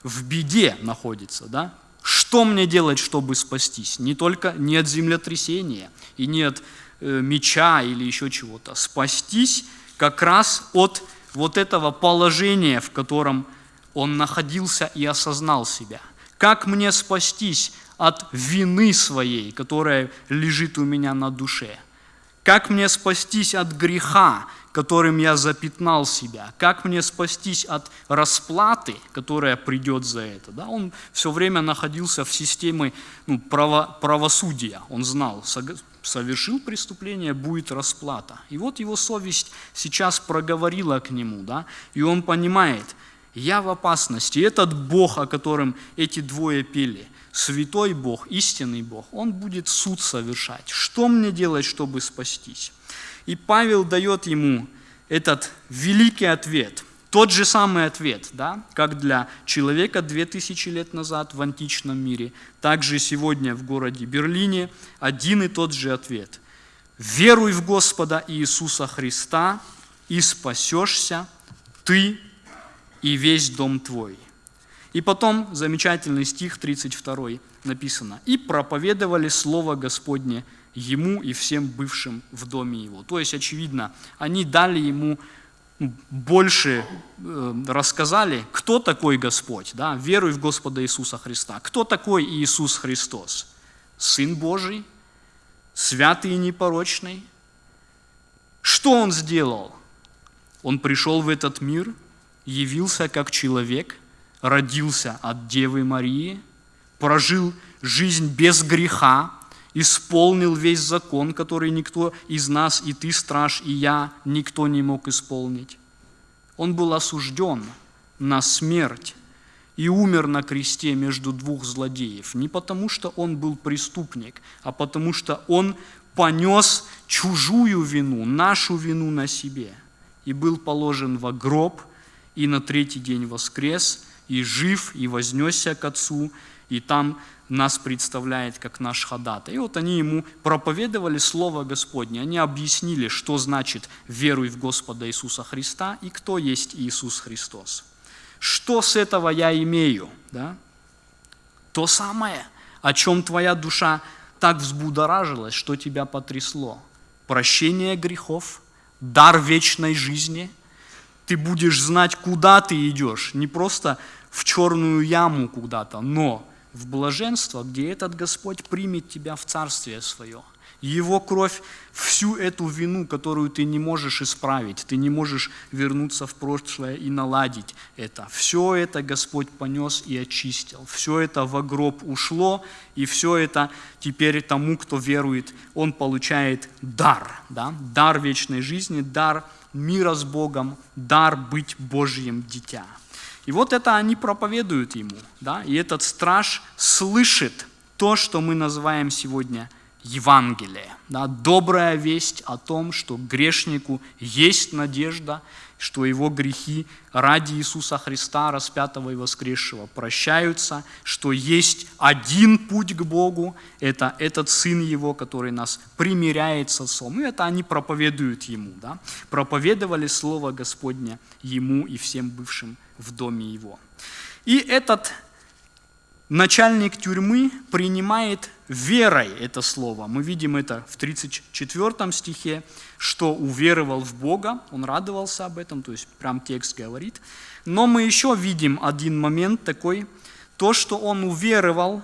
в беде находится. Да? Что мне делать, чтобы спастись? Не только не от землетрясения и не от меча или еще чего-то. Спастись как раз от вот этого положения, в котором он находился и осознал себя. Как мне спастись от вины своей, которая лежит у меня на душе? Как мне спастись от греха, которым я запятнал себя? Как мне спастись от расплаты, которая придет за это? Да? Он все время находился в системе ну, право, правосудия. Он знал, совершил преступление, будет расплата. И вот его совесть сейчас проговорила к нему, да? и он понимает, я в опасности. Этот Бог, о котором эти двое пели – святой Бог, истинный Бог, Он будет суд совершать. Что мне делать, чтобы спастись? И Павел дает ему этот великий ответ, тот же самый ответ, да, как для человека 2000 лет назад в античном мире, так же сегодня в городе Берлине один и тот же ответ. Веруй в Господа Иисуса Христа, и спасешься ты и весь дом твой. И потом замечательный стих 32 написано. «И проповедовали Слово Господне ему и всем бывшим в доме его». То есть, очевидно, они дали ему ну, больше э, рассказали, кто такой Господь, да, веруй в Господа Иисуса Христа. Кто такой Иисус Христос? Сын Божий, святый и непорочный. Что Он сделал? Он пришел в этот мир, явился как человек, родился от Девы Марии, прожил жизнь без греха, исполнил весь закон, который никто из нас, и ты, страж, и я, никто не мог исполнить. Он был осужден на смерть и умер на кресте между двух злодеев. Не потому, что он был преступник, а потому, что он понес чужую вину, нашу вину на себе, и был положен во гроб, и на третий день воскрес, и жив, и вознесся к Отцу, и там нас представляет как наш ходатай. И вот они ему проповедовали Слово Господне, они объяснили, что значит «веруй в Господа Иисуса Христа» и кто есть Иисус Христос. Что с этого я имею? Да? То самое, о чем твоя душа так взбудоражилась, что тебя потрясло. Прощение грехов, дар вечной жизни. Ты будешь знать, куда ты идешь, не просто в черную яму куда-то, но в блаженство, где этот Господь примет тебя в Царствие Свое. Его кровь всю эту вину, которую ты не можешь исправить, ты не можешь вернуться в прошлое и наладить это. Все это Господь понес и очистил. Все это во гроб ушло, и все это теперь тому, кто верует, он получает дар. Да? Дар вечной жизни, дар мира с Богом, дар быть Божьим дитя. И вот это они проповедуют ему. Да? И этот страж слышит то, что мы называем сегодня Евангелие. Да? Добрая весть о том, что грешнику есть надежда, что его грехи ради Иисуса Христа, распятого и воскресшего, прощаются, что есть один путь к Богу, это этот Сын Его, который нас примиряет с Отцом. И это они проповедуют Ему. Да? Проповедовали Слово Господне Ему и всем бывшим в доме его. И этот начальник тюрьмы принимает верой это слово. Мы видим это в 34 стихе, что уверовал в Бога, он радовался об этом, то есть прям текст говорит. Но мы еще видим один момент такой, то, что он уверовал,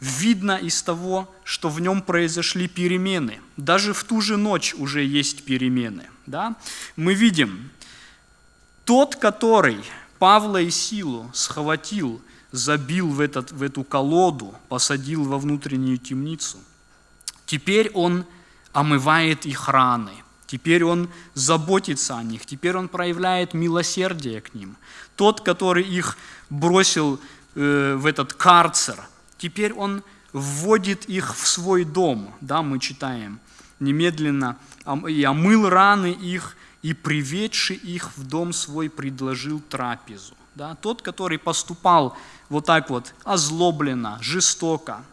видно из того, что в нем произошли перемены. Даже в ту же ночь уже есть перемены. Да? Мы видим, тот, который Павла и Силу схватил, забил в, этот, в эту колоду, посадил во внутреннюю темницу. Теперь он омывает их раны, теперь он заботится о них, теперь он проявляет милосердие к ним. Тот, который их бросил э, в этот карцер, теперь он вводит их в свой дом, да, мы читаем, немедленно, и омыл раны их, и, приведший их в дом свой, предложил трапезу. Да? Тот, который поступал вот так вот озлобленно, жестоко,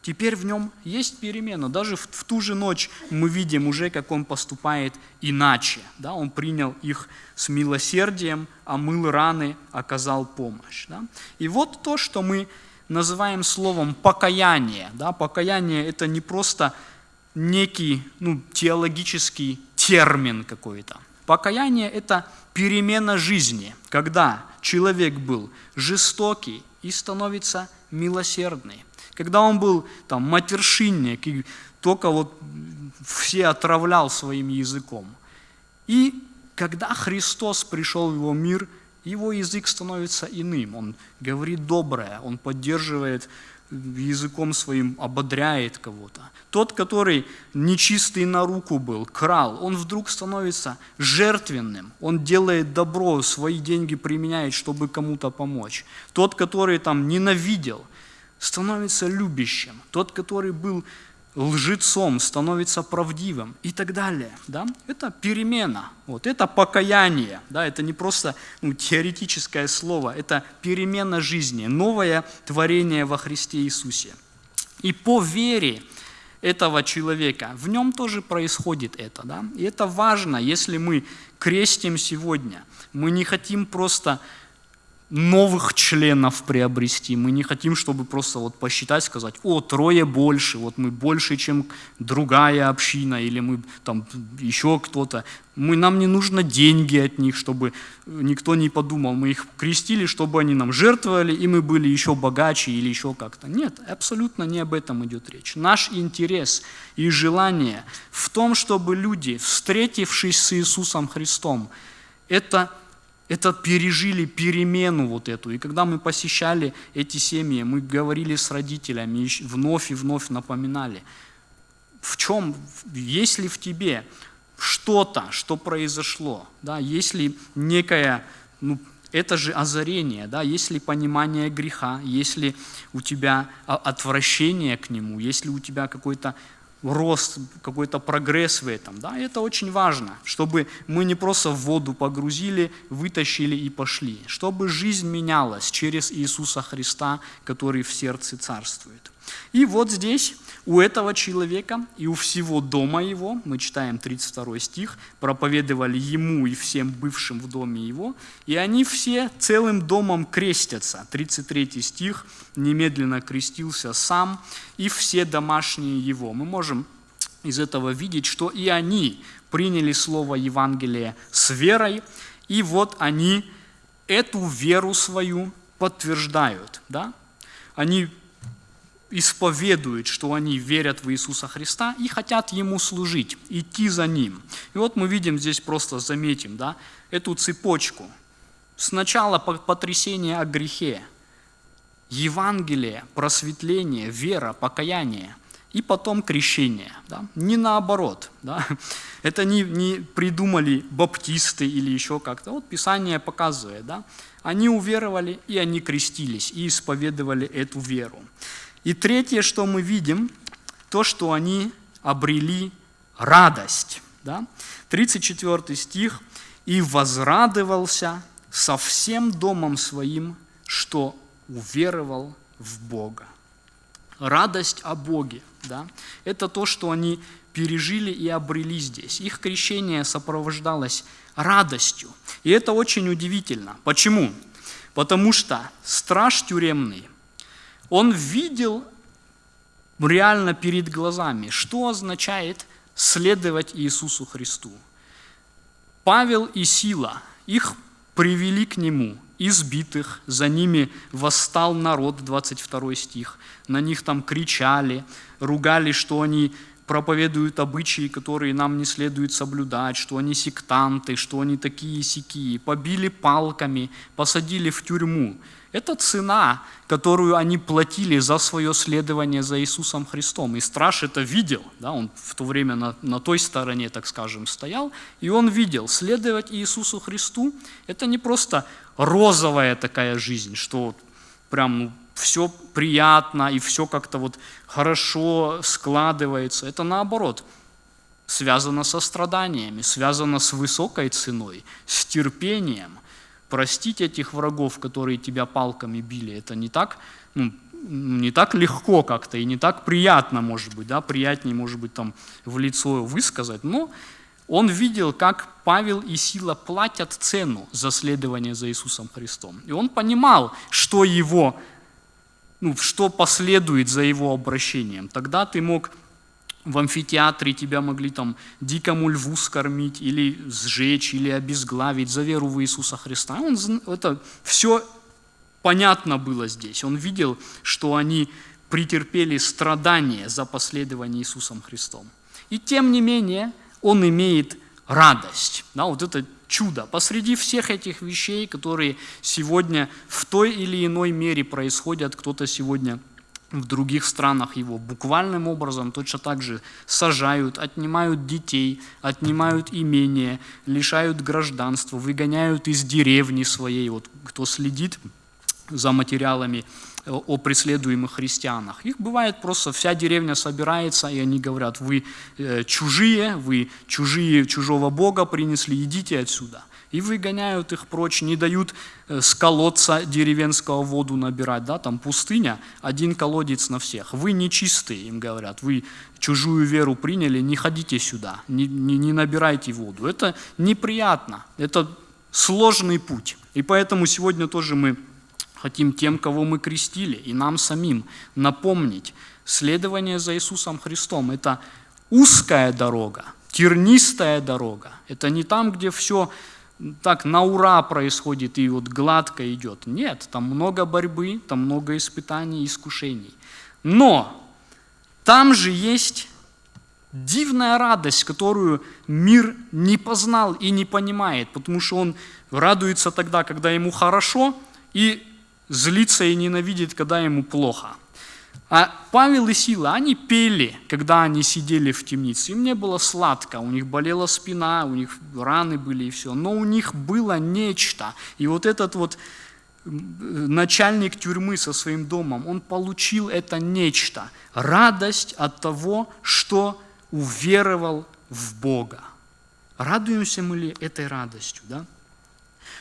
теперь в нем есть перемена. Даже в, в ту же ночь мы видим уже, как он поступает иначе. Да? Он принял их с милосердием, омыл раны, оказал помощь. Да? И вот то, что мы называем словом покаяние. Да? Покаяние – это не просто некий ну, теологический термин какой-то. Покаяние – это перемена жизни, когда человек был жестокий и становится милосердный. Когда он был там матершинник и только вот все отравлял своим языком. И когда Христос пришел в его мир, его язык становится иным. Он говорит доброе, он поддерживает языком своим ободряет кого-то. Тот, который нечистый на руку был, крал, он вдруг становится жертвенным, он делает добро, свои деньги применяет, чтобы кому-то помочь. Тот, который там ненавидел, становится любящим. Тот, который был лжецом, становится правдивым и так далее. Да? Это перемена, вот, это покаяние, да? это не просто ну, теоретическое слово, это перемена жизни, новое творение во Христе Иисусе. И по вере этого человека, в нем тоже происходит это. Да? И это важно, если мы крестим сегодня, мы не хотим просто новых членов приобрести. Мы не хотим, чтобы просто вот посчитать, сказать, о, трое больше, вот мы больше, чем другая община, или мы там еще кто-то. Мы, нам не нужно деньги от них, чтобы никто не подумал. Мы их крестили, чтобы они нам жертвовали, и мы были еще богаче или еще как-то. Нет, абсолютно не об этом идет речь. Наш интерес и желание в том, чтобы люди, встретившись с Иисусом Христом, это, это пережили перемену вот эту. И когда мы посещали эти семьи, мы говорили с родителями, вновь и вновь напоминали, в чем, есть ли в тебе что-то, что произошло, да, есть ли некая, ну, это же озарение, да, есть ли понимание греха, есть ли у тебя отвращение к нему, есть ли у тебя какой-то рост, какой-то прогресс в этом. Да? Это очень важно, чтобы мы не просто в воду погрузили, вытащили и пошли, чтобы жизнь менялась через Иисуса Христа, который в сердце царствует. И вот здесь у этого человека и у всего дома его, мы читаем 32 стих, проповедовали ему и всем бывшим в доме его, и они все целым домом крестятся. 33 стих, немедленно крестился сам и все домашние его. Мы можем из этого видеть, что и они приняли слово Евангелия с верой, и вот они эту веру свою подтверждают. Да? Они исповедуют, что они верят в Иисуса Христа и хотят Ему служить, идти за Ним. И вот мы видим здесь, просто заметим, да, эту цепочку. Сначала потрясение о грехе, Евангелие, просветление, вера, покаяние, и потом крещение. Да? Не наоборот. Да? Это не, не придумали баптисты или еще как-то. Вот Писание показывает. Да? Они уверовали, и они крестились, и исповедовали эту веру. И третье, что мы видим, то, что они обрели радость. Да? 34 стих. «И возрадовался со всем домом своим, что уверовал в Бога». Радость о Боге. Да? Это то, что они пережили и обрели здесь. Их крещение сопровождалось радостью. И это очень удивительно. Почему? Потому что страж тюремный он видел реально перед глазами, что означает следовать Иисусу Христу. Павел и Сила, их привели к нему, избитых, за ними восстал народ, 22 стих, на них там кричали, ругали, что они проповедуют обычаи, которые нам не следует соблюдать, что они сектанты, что они такие сякие, побили палками, посадили в тюрьму. Это цена, которую они платили за свое следование за Иисусом Христом. И страж это видел, да, он в то время на, на той стороне, так скажем, стоял, и он видел, следовать Иисусу Христу – это не просто розовая такая жизнь, что прям ну, все приятно и все как-то вот хорошо складывается. Это наоборот, связано со страданиями, связано с высокой ценой, с терпением, простить этих врагов, которые тебя палками били, это не так, ну, не так легко как-то и не так приятно, может быть, да, приятнее, может быть, там в лицо высказать, но он видел, как Павел и Сила платят цену за следование за Иисусом Христом. И он понимал, что его, ну, что последует за его обращением. Тогда ты мог в амфитеатре тебя могли там дикому льву скормить, или сжечь, или обезглавить за веру в Иисуса Христа. Он, это все понятно было здесь. Он видел, что они претерпели страдания за последование Иисусом Христом. И тем не менее, он имеет радость. Да, вот это чудо. Посреди всех этих вещей, которые сегодня в той или иной мере происходят, кто-то сегодня в других странах его буквальным образом точно так же сажают, отнимают детей, отнимают имение, лишают гражданства, выгоняют из деревни своей. Вот кто следит за материалами о преследуемых христианах. Их бывает просто, вся деревня собирается, и они говорят, вы э, чужие, вы чужие, чужого Бога принесли, идите отсюда и выгоняют их прочь, не дают э, с колодца деревенского воду набирать, да, там пустыня, один колодец на всех. Вы нечистые, им говорят, вы чужую веру приняли, не ходите сюда, не, не, не набирайте воду. Это неприятно, это сложный путь. И поэтому сегодня тоже мы хотим тем, кого мы крестили, и нам самим напомнить, следование за Иисусом Христом – это узкая дорога, тернистая дорога. Это не там, где все так на ура происходит и вот гладко идет. Нет, там много борьбы, там много испытаний, искушений. Но там же есть дивная радость, которую мир не познал и не понимает, потому что он радуется тогда, когда ему хорошо, и злится и ненавидит, когда ему плохо. А Павел и Сила, они пели, когда они сидели в темнице. Им не было сладко, у них болела спина, у них раны были и все. Но у них было нечто. И вот этот вот начальник тюрьмы со своим домом, он получил это нечто. Радость от того, что уверовал в Бога. Радуемся мы ли этой радостью? Да?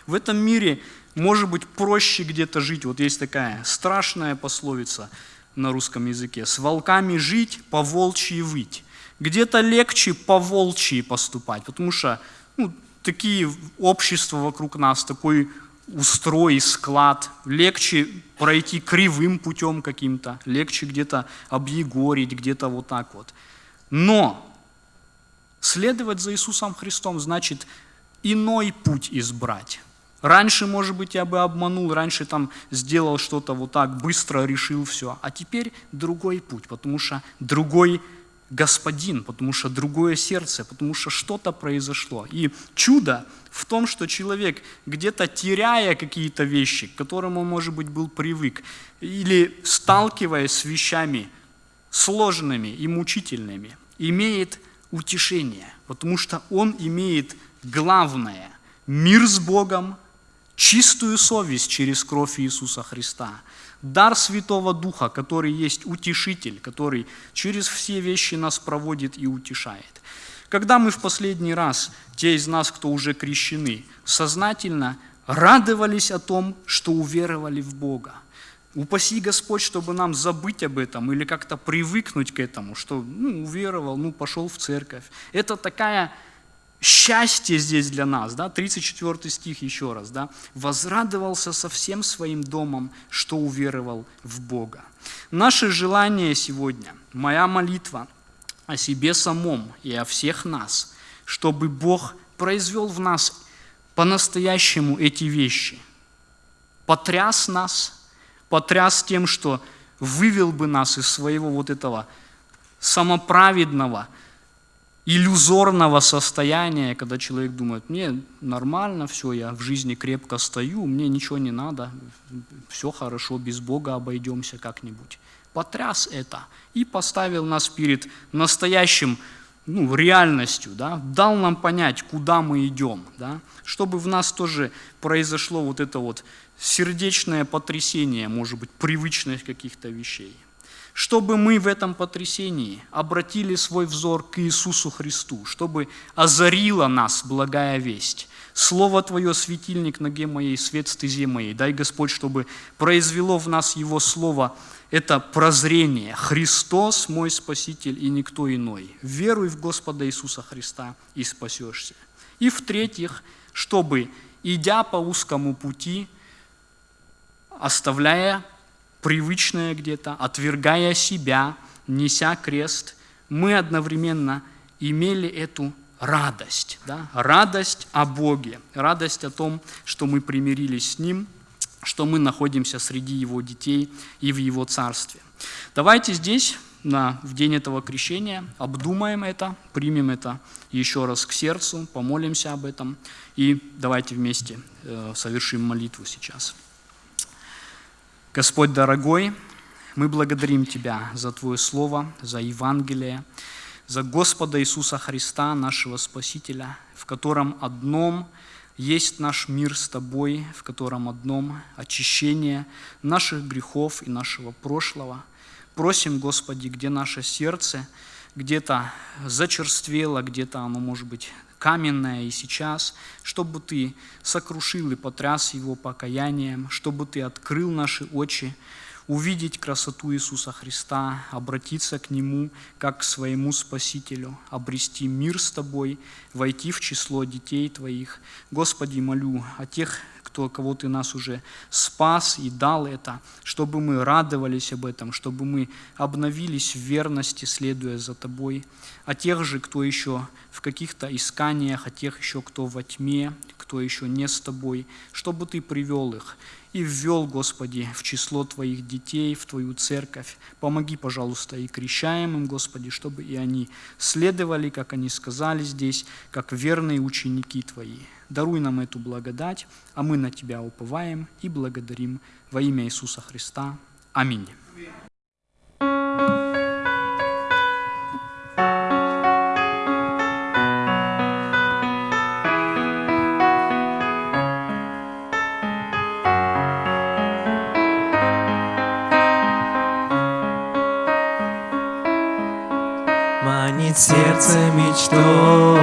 В этом мире может быть проще где-то жить. Вот есть такая страшная пословица на русском языке. С волками жить, по волчьи выть. Где-то легче по волчьи поступать, потому что ну, такие общества вокруг нас, такой устрой, склад, легче пройти кривым путем каким-то, легче где-то объегорить, где-то вот так вот. Но следовать за Иисусом Христом значит иной путь избрать. Раньше, может быть, я бы обманул, раньше там сделал что-то вот так, быстро решил все. А теперь другой путь, потому что другой господин, потому что другое сердце, потому что что-то произошло. И чудо в том, что человек, где-то теряя какие-то вещи, к которым он, может быть, был привык, или сталкиваясь с вещами сложными и мучительными, имеет утешение, потому что он имеет главное – мир с Богом, чистую совесть через кровь Иисуса Христа, дар Святого Духа, который есть утешитель, который через все вещи нас проводит и утешает. Когда мы в последний раз, те из нас, кто уже крещены, сознательно радовались о том, что уверовали в Бога, Упаси Господь, чтобы нам забыть об этом или как-то привыкнуть к этому, что ну, уверовал, ну, пошел в церковь. Это такая счастье здесь для нас, да, 34 стих еще раз, да, возрадовался со всем своим домом, что уверовал в Бога. Наше желание сегодня, моя молитва о себе самом и о всех нас, чтобы Бог произвел в нас по-настоящему эти вещи, потряс нас, потряс тем, что вывел бы нас из своего вот этого самоправедного, иллюзорного состояния, когда человек думает, мне нормально, все, я в жизни крепко стою, мне ничего не надо, все хорошо, без Бога обойдемся как-нибудь. Потряс это и поставил нас перед настоящим ну, реальностью, да, дал нам понять, куда мы идем, да, чтобы в нас тоже произошло вот это вот сердечное потрясение, может быть, привычность каких-то вещей чтобы мы в этом потрясении обратили свой взор к Иисусу Христу, чтобы озарила нас благая весть. Слово Твое, светильник ноге моей, свет стезе моей. Дай, Господь, чтобы произвело в нас Его Слово, это прозрение. Христос мой Спаситель и никто иной. Веруй в Господа Иисуса Христа и спасешься. И в-третьих, чтобы, идя по узкому пути, оставляя привычное где-то, отвергая себя, неся крест, мы одновременно имели эту радость, да? радость о Боге, радость о том, что мы примирились с Ним, что мы находимся среди Его детей и в Его Царстве. Давайте здесь, на, в день этого крещения, обдумаем это, примем это еще раз к сердцу, помолимся об этом и давайте вместе э, совершим молитву сейчас. Господь дорогой, мы благодарим Тебя за Твое Слово, за Евангелие, за Господа Иисуса Христа, нашего Спасителя, в котором одном есть наш мир с Тобой, в котором одном очищение наших грехов и нашего прошлого. Просим, Господи, где наше сердце где-то зачерствело, где-то оно, может быть, каменное и сейчас, чтобы Ты сокрушил и потряс его покаянием, чтобы Ты открыл наши очи, увидеть красоту Иисуса Христа, обратиться к Нему как к своему Спасителю, обрести мир с Тобой, войти в число детей Твоих. Господи, молю о тех кто, кого Ты нас уже спас и дал это, чтобы мы радовались об этом, чтобы мы обновились в верности, следуя за Тобой. А тех же, кто еще в каких-то исканиях, а тех еще, кто во тьме, кто еще не с Тобой, чтобы Ты привел их и ввел, Господи, в число Твоих детей, в Твою церковь. Помоги, пожалуйста, и крещаемым, Господи, чтобы и они следовали, как они сказали здесь, как верные ученики Твои. Даруй нам эту благодать, а мы на Тебя уповаем и благодарим во имя Иисуса Христа. Аминь. Манит сердце мечтою,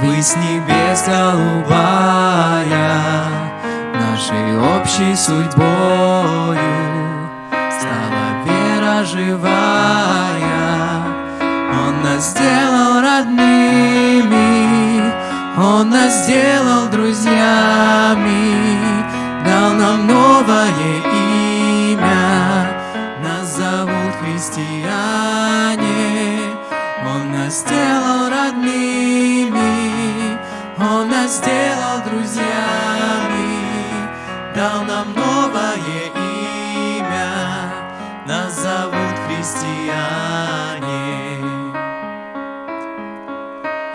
Высь небес голубая, Нашей общей судьбою Стала вера живая. Он нас сделал родными, Он нас сделал друзьями, Дал нам новое имя, нас сделал родными, Он нас сделал друзьями, дал нам новое имя, нас зовут христиане.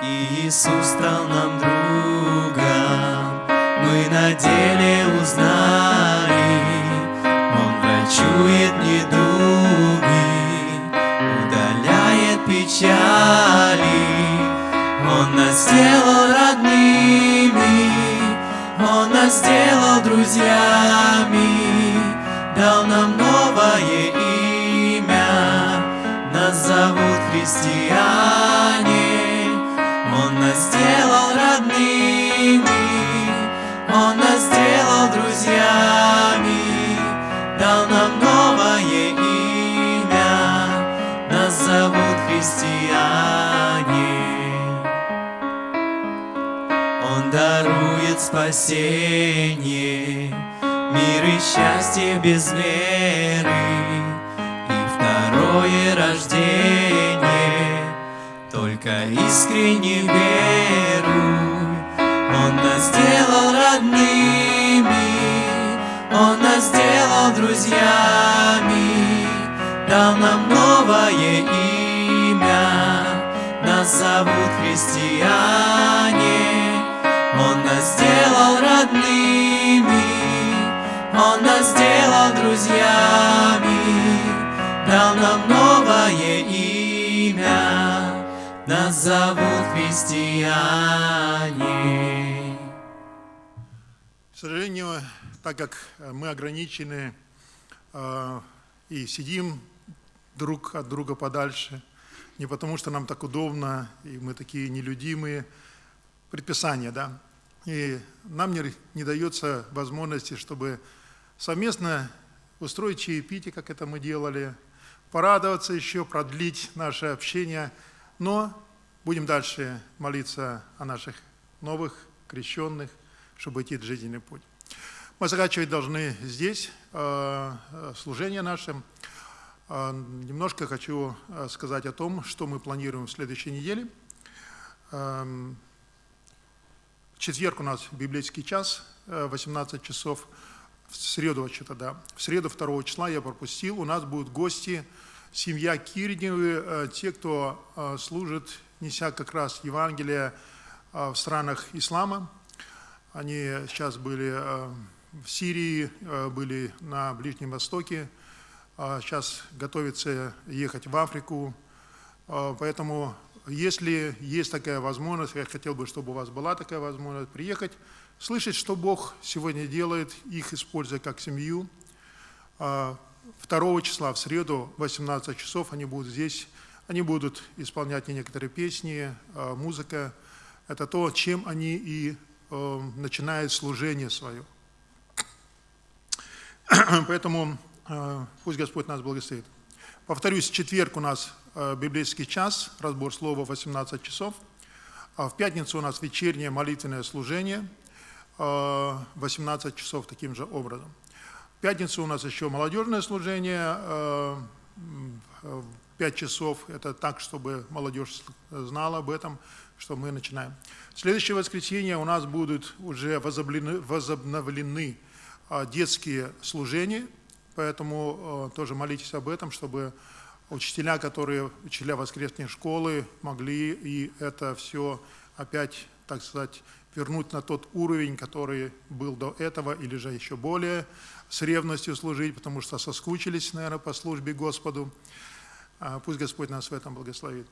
И Иисус стал нам другом, мы на деле узнали, Он врачует недуги, сделал родными, Он нас сделал друзьями, дал нам новое имя, нас зовут христиане. Спасение, мир и счастье без меры, и второе рождение. Только искренне веруй, Он нас сделал родными, Он нас сделал друзьями, дал нам новое имя, нас зовут христиане. Сделал родными, Он нас сделал друзьями, дал нам новое имя, нас зовут христиане. К сожалению, так как мы ограничены э, и сидим друг от друга подальше, не потому что нам так удобно, и мы такие нелюдимые, предписания, да, и нам не, не дается возможности, чтобы совместно устроить чаепитие, как это мы делали, порадоваться еще, продлить наше общение, но будем дальше молиться о наших новых крещенных, чтобы идти жизненный путь. Мы заканчивать должны здесь э, э, служение наше. Э, Немножко хочу сказать о том, что мы планируем в следующей неделе. Четверг у нас библейский час, э, 18 часов. В среду, что-то, да. В среду 2 числа я пропустил. У нас будут гости, семья Кирневы, э, те, кто э, служит, неся как раз Евангелие э, в странах ислама. Они сейчас были э, в Сирии, э, были на Ближнем Востоке, сейчас готовятся ехать в Африку. Э, Поэтому, если есть такая возможность, я хотел бы, чтобы у вас была такая возможность приехать, слышать, что Бог сегодня делает, их используя как семью. А 2 числа, в среду, в 18 часов, они будут здесь, они будут исполнять некоторые песни, э, музыка. Это то, чем они и э, начинают служение свое. Поэтому э, пусть Господь нас благословит. Повторюсь, четверг у нас библейский час, разбор слова 18 часов. А в пятницу у нас вечернее молитвенное служение, э, 18 часов таким же образом. В пятницу у нас еще молодежное служение, э, м, в 5 часов. Это так, чтобы молодежь знала об этом, что мы начинаем. В следующее воскресенье у нас будут уже возобновлены, детские служения, поэтому тоже молитесь об этом, чтобы учителя, которые учителя воскресной школы, могли и это все опять, так сказать, вернуть на тот уровень, который был до этого, или же еще более с ревностью служить, потому что соскучились, наверное, по службе Господу. А, Пусть Господь нас в этом благословит.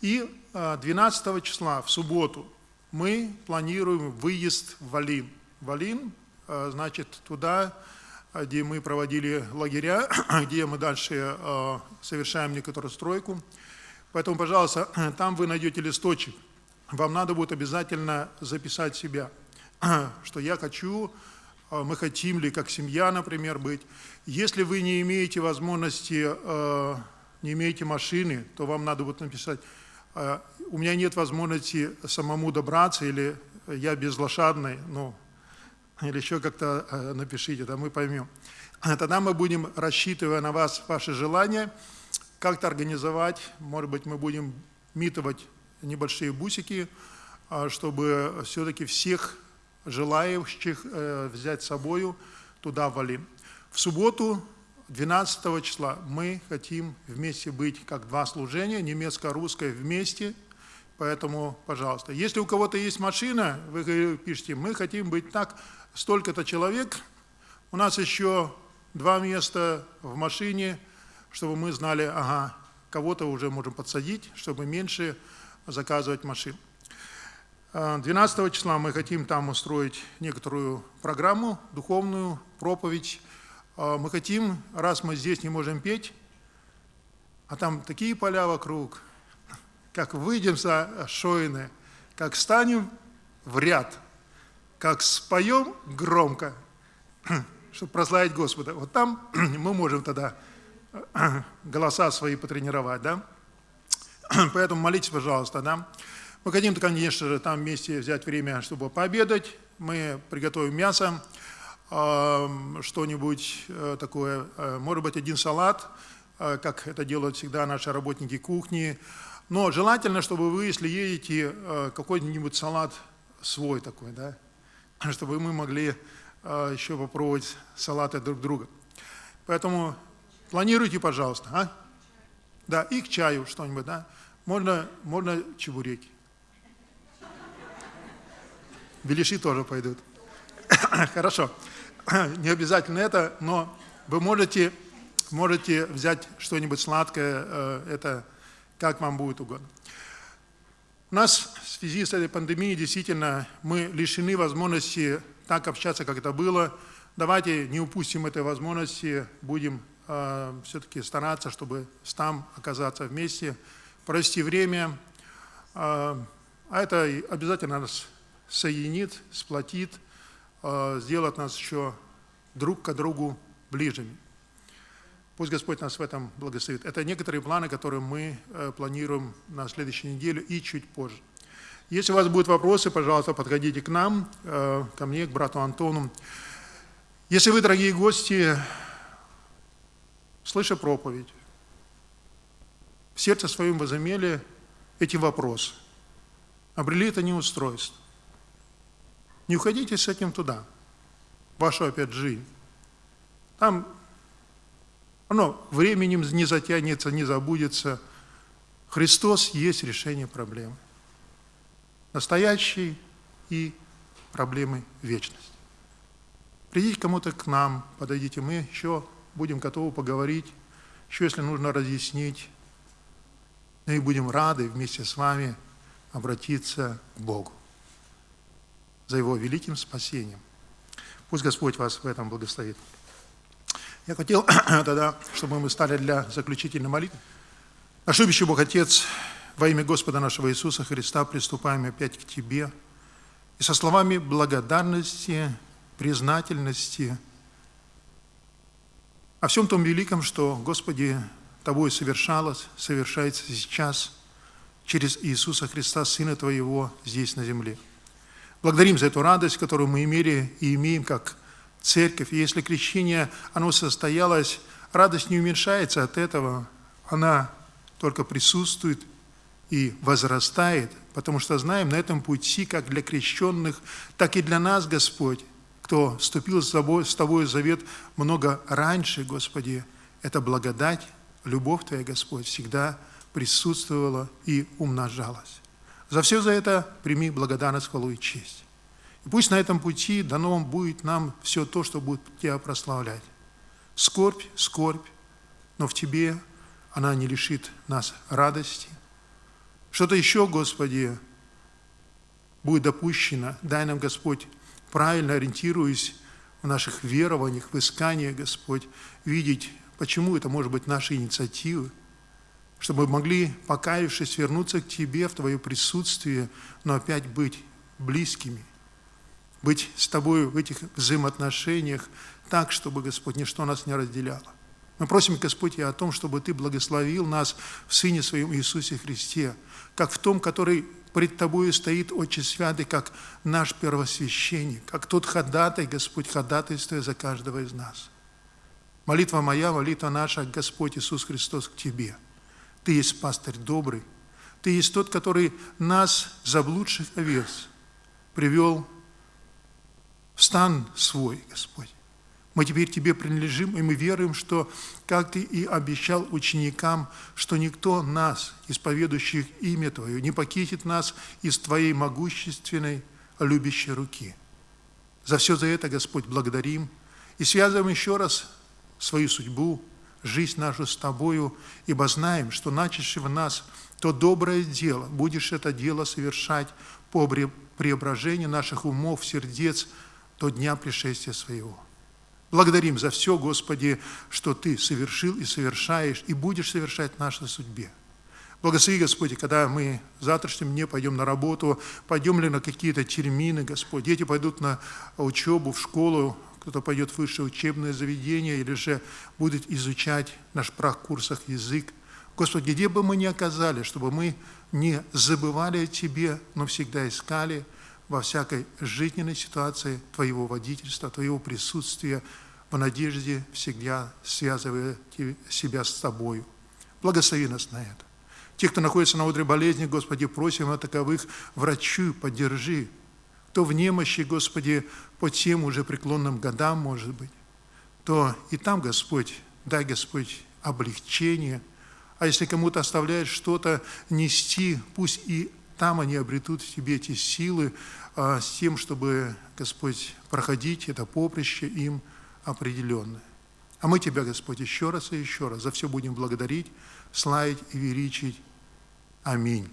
И а, 12 числа, в субботу, мы планируем выезд в Валин. Валин, а, значит, туда, а, где мы проводили лагеря, где мы дальше а, совершаем некоторую стройку. Поэтому, пожалуйста, там вы найдете листочек. Вам надо будет обязательно записать себя, что я хочу, а, мы хотим ли как семья, например, быть. Если вы не имеете возможности, не имеете машины, то вам надо будет написать, у меня нет возможности самому добраться, или я безлошадный, ну, или еще как-то а, напишите, да мы поймем. Тогда мы будем, рассчитывая на вас, ваши желания, как-то организовать, может быть, мы будем митовать небольшие бусики, а, чтобы все-таки всех желающих э, взять с собою туда валим. В субботу, 12 числа, мы хотим вместе быть как два служения, немецко-русское вместе, поэтому, пожалуйста. Если у кого-то есть машина, вы пишите, мы хотим быть так, столько-то человек, у нас еще два места в машине, чтобы мы знали, ага, кого-то уже можем подсадить, чтобы меньше заказывать машин. 12 числа мы хотим там устроить некоторую программу, духовную, проповедь. А, Мы хотим, раз мы здесь не можем петь, а там такие поля вокруг, как выйдем со шоины, как станем в ряд, как споем громко, чтобы прославить Господа. Вот там мы можем тогда голоса свои потренировать, да? Поэтому молитесь, пожалуйста, да? Мы хотим, конечно же, там вместе взять время, чтобы пообедать. Мы приготовим мясо, что-нибудь э, такое, э, может быть, один салат, э, как это делают всегда наши работники кухни. Но желательно, чтобы вы, если едете, какой-нибудь салат свой такой, да? Чтобы мы могли э, еще попробовать салаты друг друга. Поэтому планируйте, пожалуйста, а? Да, и к чаю что-нибудь, да? Можно, можно чебуреки. Беляши тоже пойдут. Хорошо. Не обязательно это, но вы можете, можете взять что-нибудь сладкое, э, это как вам будет угодно. У нас в связи с этой пандемией действительно мы лишены возможности так общаться, как это было. Давайте не упустим этой возможности, будем э, все-таки стараться, чтобы там оказаться вместе, провести время. Э, а это обязательно нас соединит, сплотит, э, сделает нас еще друг к другу ближними. Пусть Господь нас в этом благословит. Это некоторые планы, которые мы э, планируем на следующей неделе и чуть позже. Если у вас будут вопросы, пожалуйста, подходите к нам, э, ко мне, к брату Антону. Если вы, дорогие гости, слыша проповедь, в сердце своем возымели эти вопросы, обрели это неустройство, не уходите с этим туда, вашу опять жизнь. Там оно временем не затянется, не забудется. Христос есть решение проблемы. Настоящей и проблемы вечности. Придите кому-то к нам, подойдите, мы еще будем готовы поговорить, еще если нужно разъяснить. И будем рады вместе с вами обратиться к Богу за Его великим спасением. Пусть Господь вас в этом благословит. Я хотел тогда, чтобы мы стали для заключительной молитвы. Наш любящий Бог Отец, во имя Господа нашего Иисуса Христа приступаем опять к Тебе. И со словами благодарности, признательности о всем том великом, что, Господи, Тобой совершалось, совершается сейчас через Иисуса Христа, Сына Твоего, здесь на земле – Благодарим за эту радость, которую мы имели и имеем как церковь. Если крещение, оно состоялось радость не уменьшается от этого, она только присутствует и возрастает, потому что знаем, на этом пути, как для крещенных, так и для нас, Господь, кто вступил с тобой, с тобой в завет много раньше, Господи, это благодать, любовь Твоя, Господь, всегда присутствовала и умножалась. За все за это прими благодарность, хвалу и честь. И пусть на этом пути дано будет нам все то, что будет Тебя прославлять. Скорбь, скорбь, но в Тебе она не лишит нас радости. Что-то еще, Господи, будет допущено. Дай нам, Господь, правильно ориентируясь в наших верованиях, в исканиях, Господь, видеть, почему это может быть наши инициативы, чтобы мы могли, покаявшись, вернуться к Тебе в Твое присутствие, но опять быть близкими, быть с Тобой в этих взаимоотношениях так, чтобы, Господь, ничто нас не разделяло. Мы просим, Господь, и о том, чтобы Ты благословил нас в Сыне Своем Иисусе Христе, как в том, который пред Тобою стоит Отче Святый, как наш первосвященник, как тот ходатай, Господь, ходатайствуя за каждого из нас. Молитва моя, молитва наша, Господь Иисус Христос, к Тебе. Ты есть пастырь добрый, Ты есть тот, который нас, заблудших овец, привел в стан свой, Господь. Мы теперь Тебе принадлежим, и мы веруем, что, как Ты и обещал ученикам, что никто нас, исповедующих имя Твое, не покинет нас из Твоей могущественной, любящей руки. За все за это, Господь, благодарим и связываем еще раз свою судьбу, жизнь нашу с Тобою, ибо знаем, что начавший в нас то доброе дело, будешь это дело совершать по преображению наших умов, сердец до дня пришествия своего. Благодарим за все, Господи, что Ты совершил и совершаешь, и будешь совершать в нашей судьбе. Благослови, Господи, когда мы в завтрашнем дне пойдем на работу, пойдем ли на какие-то термины, Господь, дети пойдут на учебу, в школу, кто-то пойдет в высшее учебное заведение или же будет изучать на шпрах-курсах язык. Господи, где бы мы ни оказались, чтобы мы не забывали о Тебе, но всегда искали – во всякой жизненной ситуации Твоего водительства, Твоего присутствия, в надежде всегда связывая себя с Тобою. Благослови нас на это. Те, кто находится на одре болезни, Господи, просим о таковых, врачу, поддержи. То в немощи, Господи, по тем уже преклонным годам, может быть, то и там, Господь, дай, Господь, облегчение. А если кому-то оставляет что-то нести, пусть и там они обретут в тебе эти силы а, с тем, чтобы, Господь, проходить это поприще им определенное. А мы Тебя, Господь, еще раз и еще раз за все будем благодарить, славить и величить. Аминь.